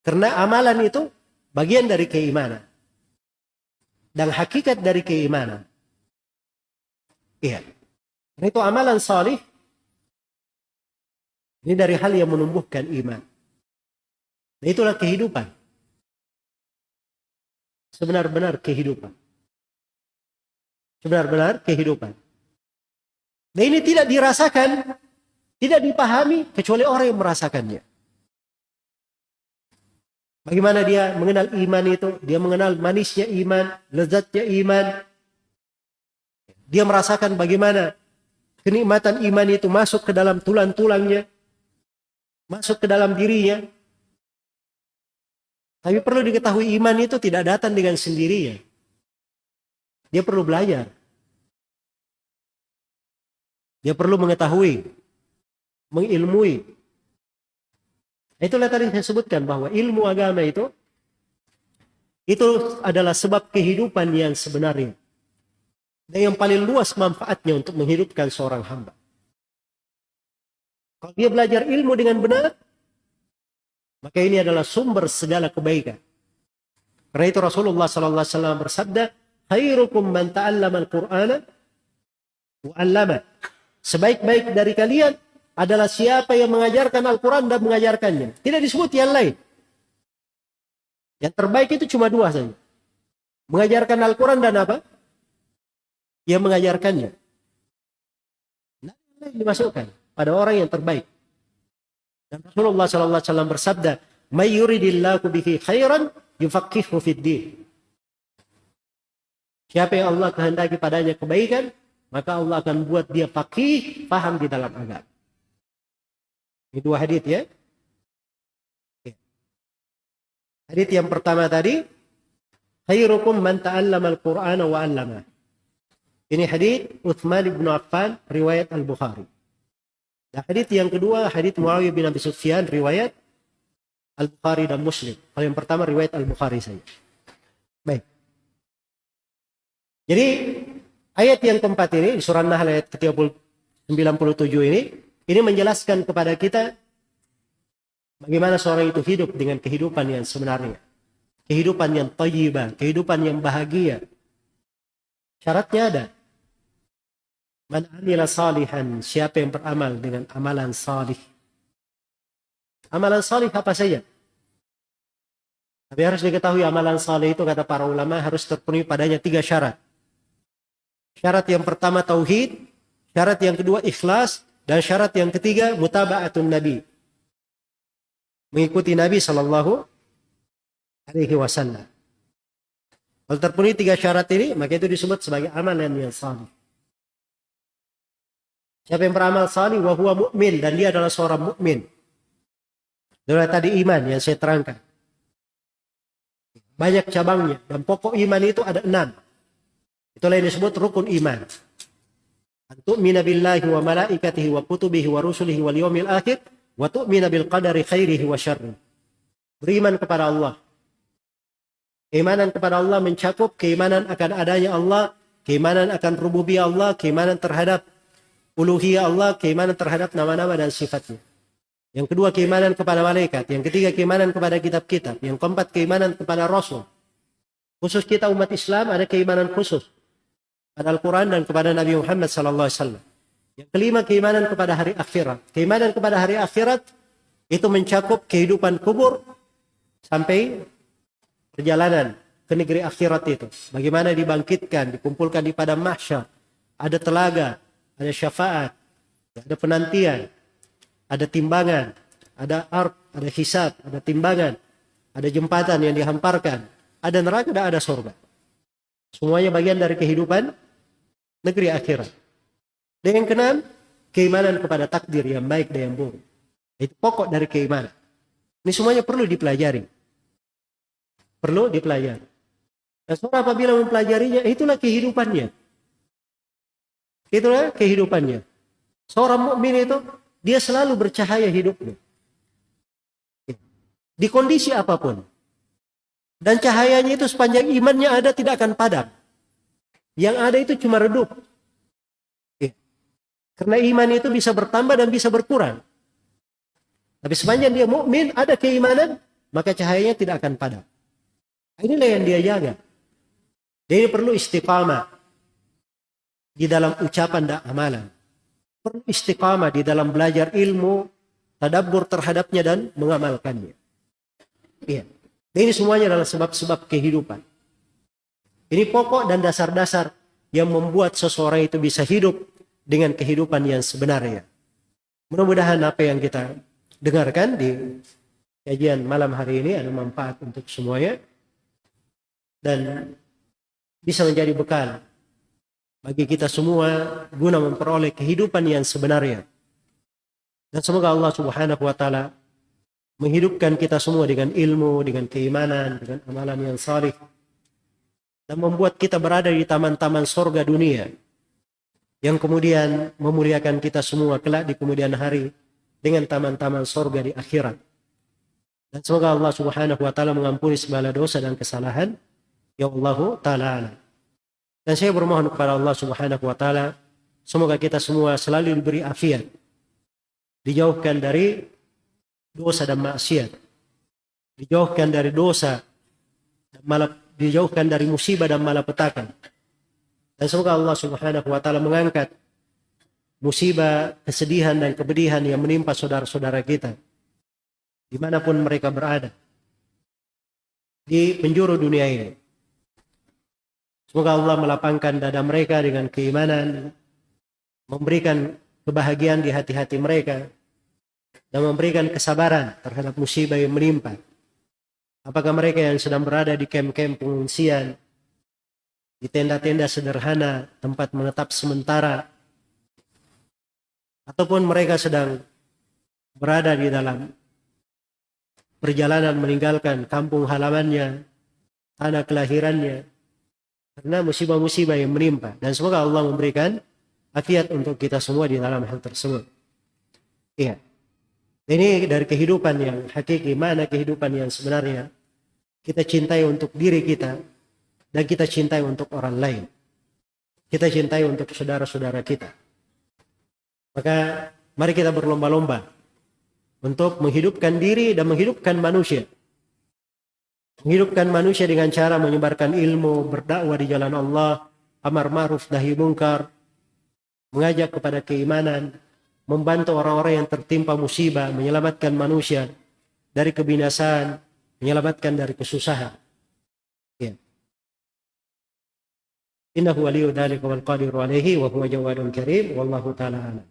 Karena amalan itu bagian dari keimanan. Dan hakikat dari keimanan. Iya. Itu amalan salih. Ini dari hal yang menumbuhkan iman. Nah, itulah kehidupan. Sebenar-benar kehidupan. Sebenar-benar kehidupan. Nah ini tidak dirasakan, tidak dipahami kecuali orang yang merasakannya. Bagaimana dia mengenal iman itu? Dia mengenal manisnya iman, lezatnya iman. Dia merasakan bagaimana kenikmatan iman itu masuk ke dalam tulang-tulangnya masuk ke dalam dirinya. Tapi perlu diketahui iman itu tidak datang dengan sendirinya. Dia perlu belajar. Dia perlu mengetahui, mengilmui. Itulah tadi saya sebutkan bahwa ilmu agama itu itu adalah sebab kehidupan yang sebenarnya. Dan yang paling luas manfaatnya untuk menghidupkan seorang hamba. Kalau dia belajar ilmu dengan benar, maka ini adalah sumber segala kebaikan. Karena itu Rasulullah sallallahu alaihi wasallam bersabda, "Khairukum man ta'allama al-Qur'ana wa 'allama." Sebaik-baik dari kalian adalah siapa yang mengajarkan Al-Quran dan mengajarkannya. Tidak disebut yang lain. Yang terbaik itu cuma dua saja. Mengajarkan Al-Quran dan apa? Yang mengajarkannya. dimasukkan pada orang yang terbaik. Dan Rasulullah sallallahu alaihi wasallam bersabda, "May yuridillahu bihi khairan yufaqihu fid din." Siapa yang Allah kehendaki padanya kebaikan, maka Allah akan buat dia faqih, paham di dalam agama. Ini dua hadis ya. Hadis yang pertama tadi, khairukum man ta'allama al-Qur'ana wa 'allama. Ini hadis Uthman bin Affan riwayat Al-Bukhari. Hadis yang kedua hadis Muawiyah bin Abi Sufyan riwayat Al-Bukhari dan Muslim. Kalau yang pertama riwayat Al-Bukhari saja. Baik. Jadi ayat yang keempat ini di surah Nahl ayat ke-97 ini ini menjelaskan kepada kita bagaimana seorang itu hidup dengan kehidupan yang sebenarnya. Kehidupan yang thayyibah, kehidupan yang bahagia. Syaratnya ada. Man amila salihan, siapa yang beramal dengan amalan salih. Amalan salih apa saja? Tapi harus diketahui amalan salih itu kata para ulama harus terpenuhi padanya tiga syarat. Syarat yang pertama tauhid, syarat yang kedua ikhlas, dan syarat yang ketiga mutaba'atun nabi. Mengikuti Nabi Shallallahu alaihi wasallam. Kalau terpenuhi tiga syarat ini, maka itu disebut sebagai amalan yang salih. Siapa yang beramal salih wa huwa mu'min dan dia adalah seorang mukmin. Itulah tadi iman yang saya terangkan. Banyak cabangnya dan pokok iman itu ada enam. Itulah yang disebut rukun iman. Tu'mina billahi wa malaikatihi wa kutubihi wa rusulihi wal yawmil akhir wa tu'mina bil qadari khairihi wa syarri. Beriman kepada Allah. Keimanan kepada Allah mencakup keimanan akan adanya Allah, keimanan akan rububiyah Allah, keimanan terhadap uluhiyah Allah, keimanan terhadap nama-nama dan sifatnya. Yang kedua keimanan kepada malaikat, yang ketiga keimanan kepada kitab-kitab, yang keempat keimanan kepada rasul. Khusus kita umat Islam ada keimanan khusus pada Al-Quran dan kepada Nabi Muhammad sallallahu alaihi wasallam. Yang kelima keimanan kepada hari akhirat. Keimanan kepada hari akhirat itu mencakup kehidupan kubur sampai perjalanan ke negeri akhirat itu. Bagaimana dibangkitkan, dikumpulkan di padang mahsyar, ada telaga, ada syafaat, ada penantian, ada timbangan, ada arp, ada hisab, ada timbangan, ada jembatan yang dihamparkan, ada neraka dan ada surga. Semuanya bagian dari kehidupan negeri akhirat. Dan yang keenam, keimanan kepada takdir yang baik dan yang buruk. Itu pokok dari keimanan. Ini semuanya perlu dipelajari. Perlu dipelajari. Dan seorang apabila mempelajarinya, itulah kehidupannya. Itulah kehidupannya. Seorang mukmin itu dia selalu bercahaya hidupnya. Di kondisi apa pun. Dan cahayanya itu sepanjang imannya ada tidak akan padam. Yang ada itu cuma redup. Karena iman itu bisa bertambah dan bisa berkurang. Tapi sepanjang dia mukmin ada keimanan, maka cahayanya tidak akan padam. Inilah yang dia jaga. Dia perlu istiqamah di dalam ucapan dan amalan. Perlu istiqamah di dalam belajar ilmu, tadabbur terhadapnya dan mengamalkannya. Iya. ini semuanya adalah sebab-sebab kehidupan. Ini pokok dan dasar-dasar yang membuat seseorang itu bisa hidup dengan kehidupan yang sebenarnya. Mudah-mudahan apa yang kita dengarkan di kajian malam hari ini ada manfaat untuk semuanya dan bisa menjadi bekal bagi kita semua guna memperoleh kehidupan yang sebenarnya. Dan semoga Allah Subhanahu wa taala menghidupkan kita semua dengan ilmu, dengan keimanan, dengan amalan yang salih dan membuat kita berada di taman-taman sorga dunia yang kemudian memuliakan kita semua kelak di kemudian hari dengan taman-taman sorga di akhirat. Dan semoga Allah Subhanahu wa taala mengampuni segala dosa dan kesalahan. Ya Allah taala. Dan saya bermohon kepada Allah Subhanahu wa taala semoga kita semua selalu diberi afiat. Dijauhkan dari dosa dan maksiat. Dijauhkan dari dosa dan malap, dijauhkan dari musibah dan malapetaka. Dan semoga Allah Subhanahu wa taala mengangkat musibah, kesedihan dan kepedihan yang menimpa saudara-saudara kita di mana pun mereka berada di penjuru dunia ini. Semoga Allah melapangkan dada mereka dengan keimanan, memberikan kebahagiaan di hati-hati mereka dan memberikan kesabaran terhadap musibah yang menimpa. Apakah mereka yang sedang berada di kem-kem pengungsian, di tenda-tenda sederhana, tempat menetap sementara, ataupun mereka sedang berada di dalam perjalanan meninggalkan kampung halamannya, tanah kelahirannya, karena musibah-musibah yang menimpa. Dan semoga Allah memberikan afiat untuk kita semua di dalam hal tersebut. Iya. Ini dari kehidupan yang hakiki, mana kehidupan yang sebenarnya kita cintai untuk diri kita dan kita cintai untuk orang lain. Kita cintai untuk saudara-saudara kita. Maka mari kita berlomba-lomba untuk menghidupkan diri dan menghidupkan manusia. Menghidupkan manusia dengan cara menyebarkan ilmu, berdakwah di jalan Allah, amar ma'ruf nahi mungkar, mengajak kepada keimanan, membantu orang-orang yang tertimpa musibah, menyelamatkan manusia dari kebinasaan, menyelamatkan dari kesusahan. Ya. Innahu waliyu wal qadiru alaihi wa huwa jawadun karim wallahu taala alam.